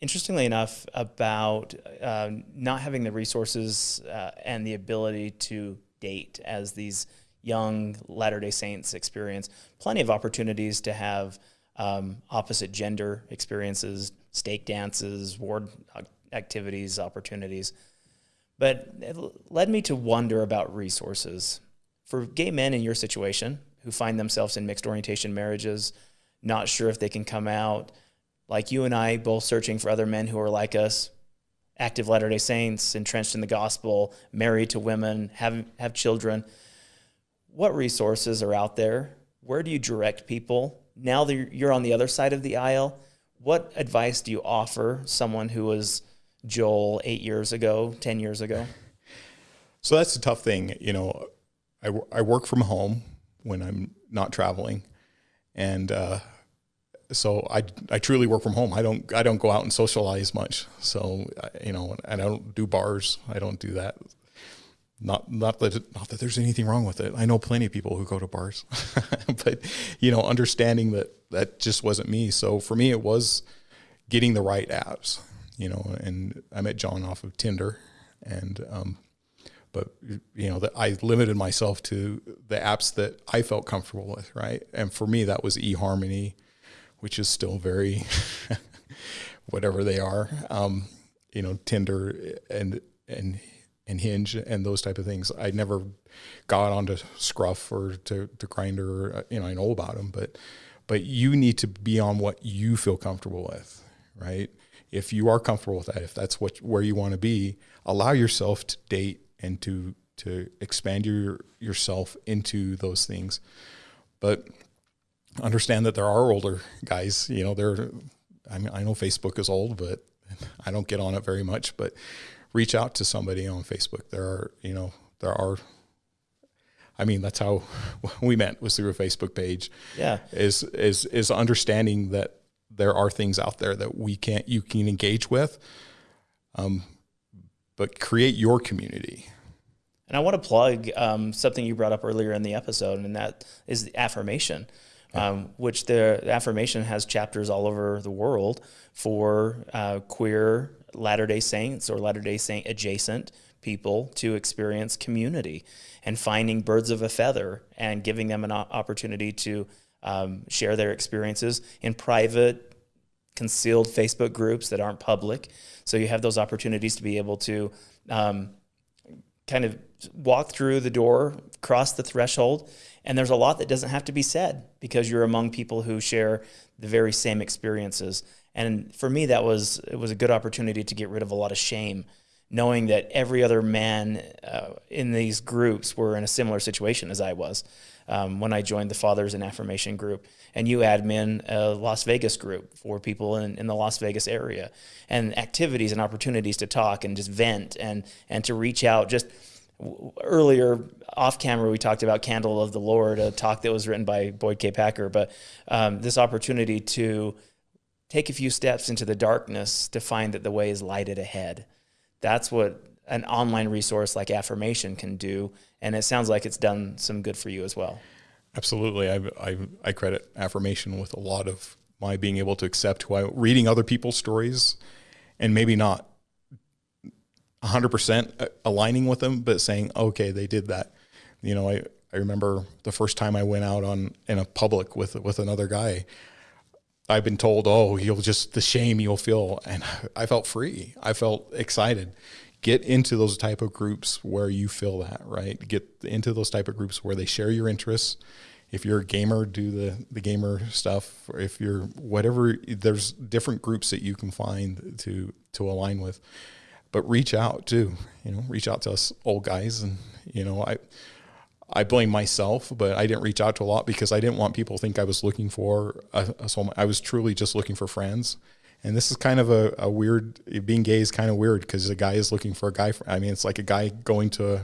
interestingly enough, about uh, not having the resources uh, and the ability to date as these young Latter day Saints experience plenty of opportunities to have um, opposite gender experiences, stake dances, ward activities, opportunities. But it led me to wonder about resources. For gay men in your situation who find themselves in mixed orientation marriages, not sure if they can come out, like you and I, both searching for other men who are like us, active Latter day Saints, entrenched in the gospel, married to women, have, have children what resources are out there? Where do you direct people? Now that you're on the other side of the aisle, what advice do you offer someone who was Joel eight years ago, 10 years ago? (laughs) So that's a tough thing. You know, I, I work from home when I'm not traveling. And, uh, so I, I truly work from home. I don't I don't go out and socialize much. So you know, and I don't do bars. I don't do that. Not not that not that there's anything wrong with it. I know plenty of people who go to bars, (laughs) but you know, understanding that that just wasn't me. So for me, it was getting the right apps. You know, and I met John off of Tinder, and um, but you know that I limited myself to the apps that I felt comfortable with, right? And for me, that was eHarmony, which is still very (laughs) whatever they are. Um, you know, Tinder and and and Hinge and those type of things. I never got onto Scruff or to to Grindr. Uh, you know, I know about them, but but you need to be on what you feel comfortable with, right? If you are comfortable with that, if that's what where you want to be, allow yourself to date and to to expand your yourself into those things. But understand that there are older guys. You know, they're. I mean, I know Facebook is old, but (laughs) I don't get on it very much. But reach out to somebody on Facebook. There are, you know, there are. I mean, that's how (laughs) we met was through a Facebook page. Yeah, is is is understanding that there are things out there that we can't you can engage with, um, but create your community. And I want to plug um, something you brought up earlier in the episode, and that is the affirmation, um, which the, the, affirmation has chapters all over the world for uh, queer Latter day Saints or Latter day Saint adjacent people to experience community and finding birds of a feather and giving them an opportunity to um, share their experiences in private, concealed Facebook groups that aren't public. So you have those opportunities to be able to um, kind of walk through the door, cross the threshold, and there's a lot that doesn't have to be said because you're among people who share the very same experiences. And for me, that was it was a good opportunity to get rid of a lot of shame, knowing that every other man uh, in these groups were in a similar situation as I was um, when I joined the Fathers in Affirmation group. And you admin a Las Vegas group for people in, in the Las Vegas area, and activities and opportunities to talk and just vent and and to reach out. Just earlier off camera we talked about candle of the lord a talk that was written by boyd k. Packer. But um, this opportunity to take a few steps into the darkness to find that the way is lighted ahead that's what an online resource like affirmation can do and it sounds like it's done some good for you as well absolutely i, I, I credit affirmation with a lot of my being able to accept who I reading other people's stories and maybe not 100% aligning with them, but saying, okay, they did that. You know, I, I remember the first time I went out on in a public with with another guy. I've been told, oh, you'll just the shame you'll feel, and I felt free. I felt excited. Get into those type of groups where you feel that right. Get into those type of groups where they share your interests. If you're a gamer, do the the gamer stuff. Or if you're whatever, there's different groups that you can find to to align with but reach out too. You know, reach out to us old guys, and you know, I I blame myself, but I didn't reach out to a lot because I didn't want people to think I was looking for a, a soulmate. I was truly just looking for friends. And this is kind of a, a weird, being gay is kind of weird because a guy is looking for a guy. I mean, it's like a guy going to, a,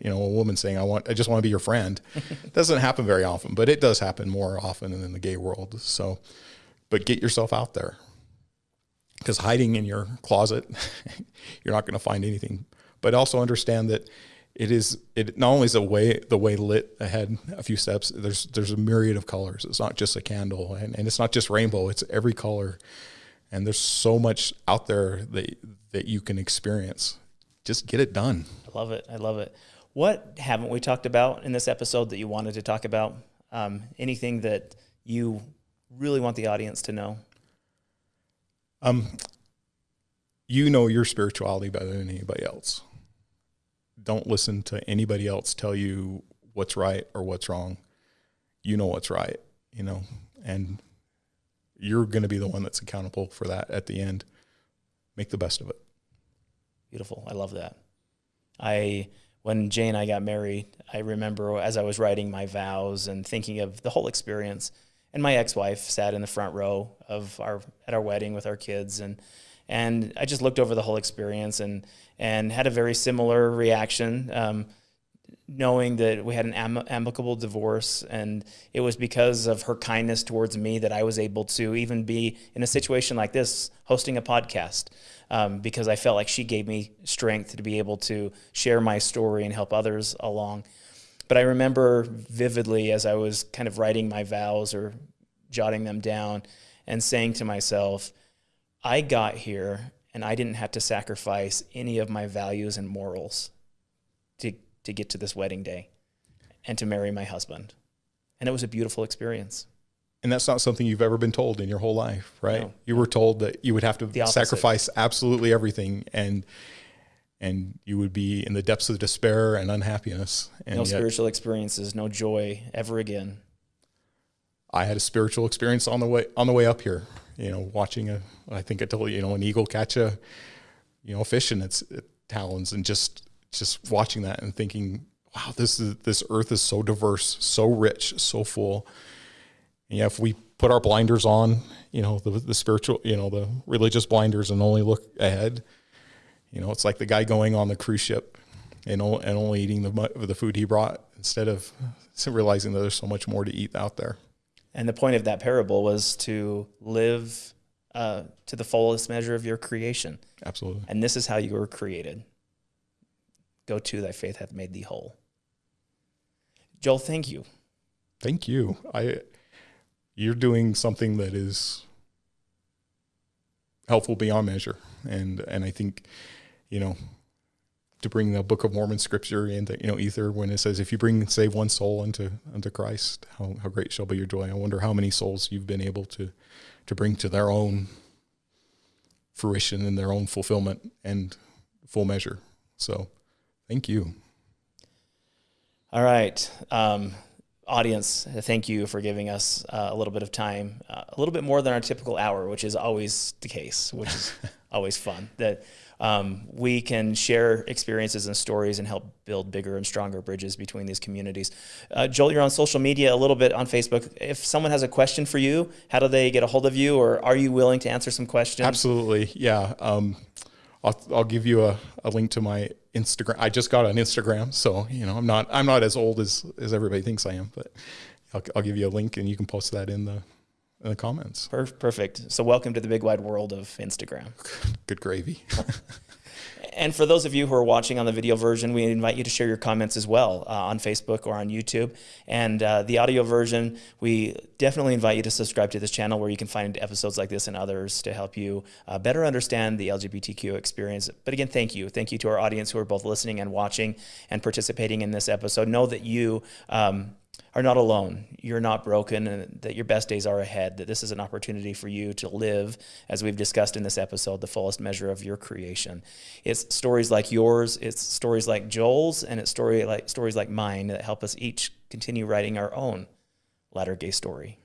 you know, a woman saying, I want, I just want to be your friend. it (laughs) doesn't happen very often, but it does happen more often in the gay world. So, but get yourself out there because hiding in your closet, (laughs) you're not going to find anything. But also understand that it is it not only is the way the way lit ahead a few steps. There's there's a myriad of colors. It's not just a candle, and, and it's not just rainbow. It's every color, and there's so much out there that that you can experience. Just get it done. I love it. I love it. What haven't we talked about in this episode that you wanted to talk about? Um, anything that you really want the audience to know? Um, you know your spirituality better than anybody else. Don't listen to anybody else tell you what's right or what's wrong. You know what's right, you know, and you're going to be the one that's accountable for that at the end. Make the best of it. Beautiful. I love that. I when Jay and I got married, I remember as I was writing my vows and thinking of the whole experience and my ex-wife sat in the front row of our at our wedding with our kids and and I just looked over the whole experience and and had a very similar reaction um, knowing that we had an am- amicable divorce. And it was because of her kindness towards me that I was able to even be in a situation like this hosting a podcast um, because I felt like she gave me strength to be able to share my story and help others along. But I remember vividly as I was kind of writing my vows or jotting them down and saying to myself, I got here and I didn't have to sacrifice any of my values and morals to, to get to this wedding day and to marry my husband. And it was a beautiful experience. And that's not something you've ever been told in your whole life, right? No. You were told that you would have to sacrifice absolutely everything and and you would be in the depths of despair and unhappiness. And no yet, spiritual experiences, no joy ever again. I had a spiritual experience on the way on the way up here. You know, watching a I think I told you, know, an eagle catch a you know fish in its uh, talons, and just just watching that and thinking, wow, this is this earth is so diverse, so rich, so full, And yeah, if we put our blinders on, you know, the, the spiritual, you know, the religious blinders and only look ahead, you know, it's like the guy going on the cruise ship and, and only eating the, the food he brought instead of realizing that there's so much more to eat out there. And the point of that parable was to live uh, to the fullest measure of your creation. Absolutely. And this is how you were created. Go to thy faith hath made thee whole. Joel, thank you. Thank you. I you're doing something that is helpful beyond measure. And and I think, you know, to bring the Book of Mormon scripture into you know ether when it says if you bring save one soul unto unto Christ, how, how great shall be your joy. I wonder how many souls you've been able to to bring to their own fruition and their own fulfillment and full measure. So thank you. All right. Um, audience, thank you for giving us uh, a little bit of time, uh, a little bit more than our typical hour, which is always the case, which is (laughs) always fun. That um, we can share experiences and stories and help build bigger and stronger bridges between these communities. Uh, Joel, you're on social media a little bit on Facebook. If someone has a question for you, how do they get a hold of you, or are you willing to answer some questions? Absolutely, yeah. Um, I'll, I'll give you a, a link to my Instagram. I just got on Instagram, so you know I'm not I'm not as old as as everybody thinks I am, but I'll, I'll give you a link and you can post that in the in the comments. Perfect. So welcome to the big wide world of Instagram. (laughs) Good gravy. (laughs) and for those of you who are watching on the video version, we invite you to share your comments as well uh, on Facebook or on YouTube. And uh, the audio version, we definitely invite you to subscribe to this channel where you can find episodes like this and others to help you uh, better understand the LGBTQ experience. But again, thank you. Thank you to our audience who are both listening and watching and participating in this episode. Know that you um, are not alone. You're not broken, and that your best days are ahead. That this is an opportunity for you to live, as we've discussed in this episode, the fullest measure of your creation. It's stories like yours, it's stories like Joel's, and it's story like stories like mine that help us each continue writing our own latter gay story.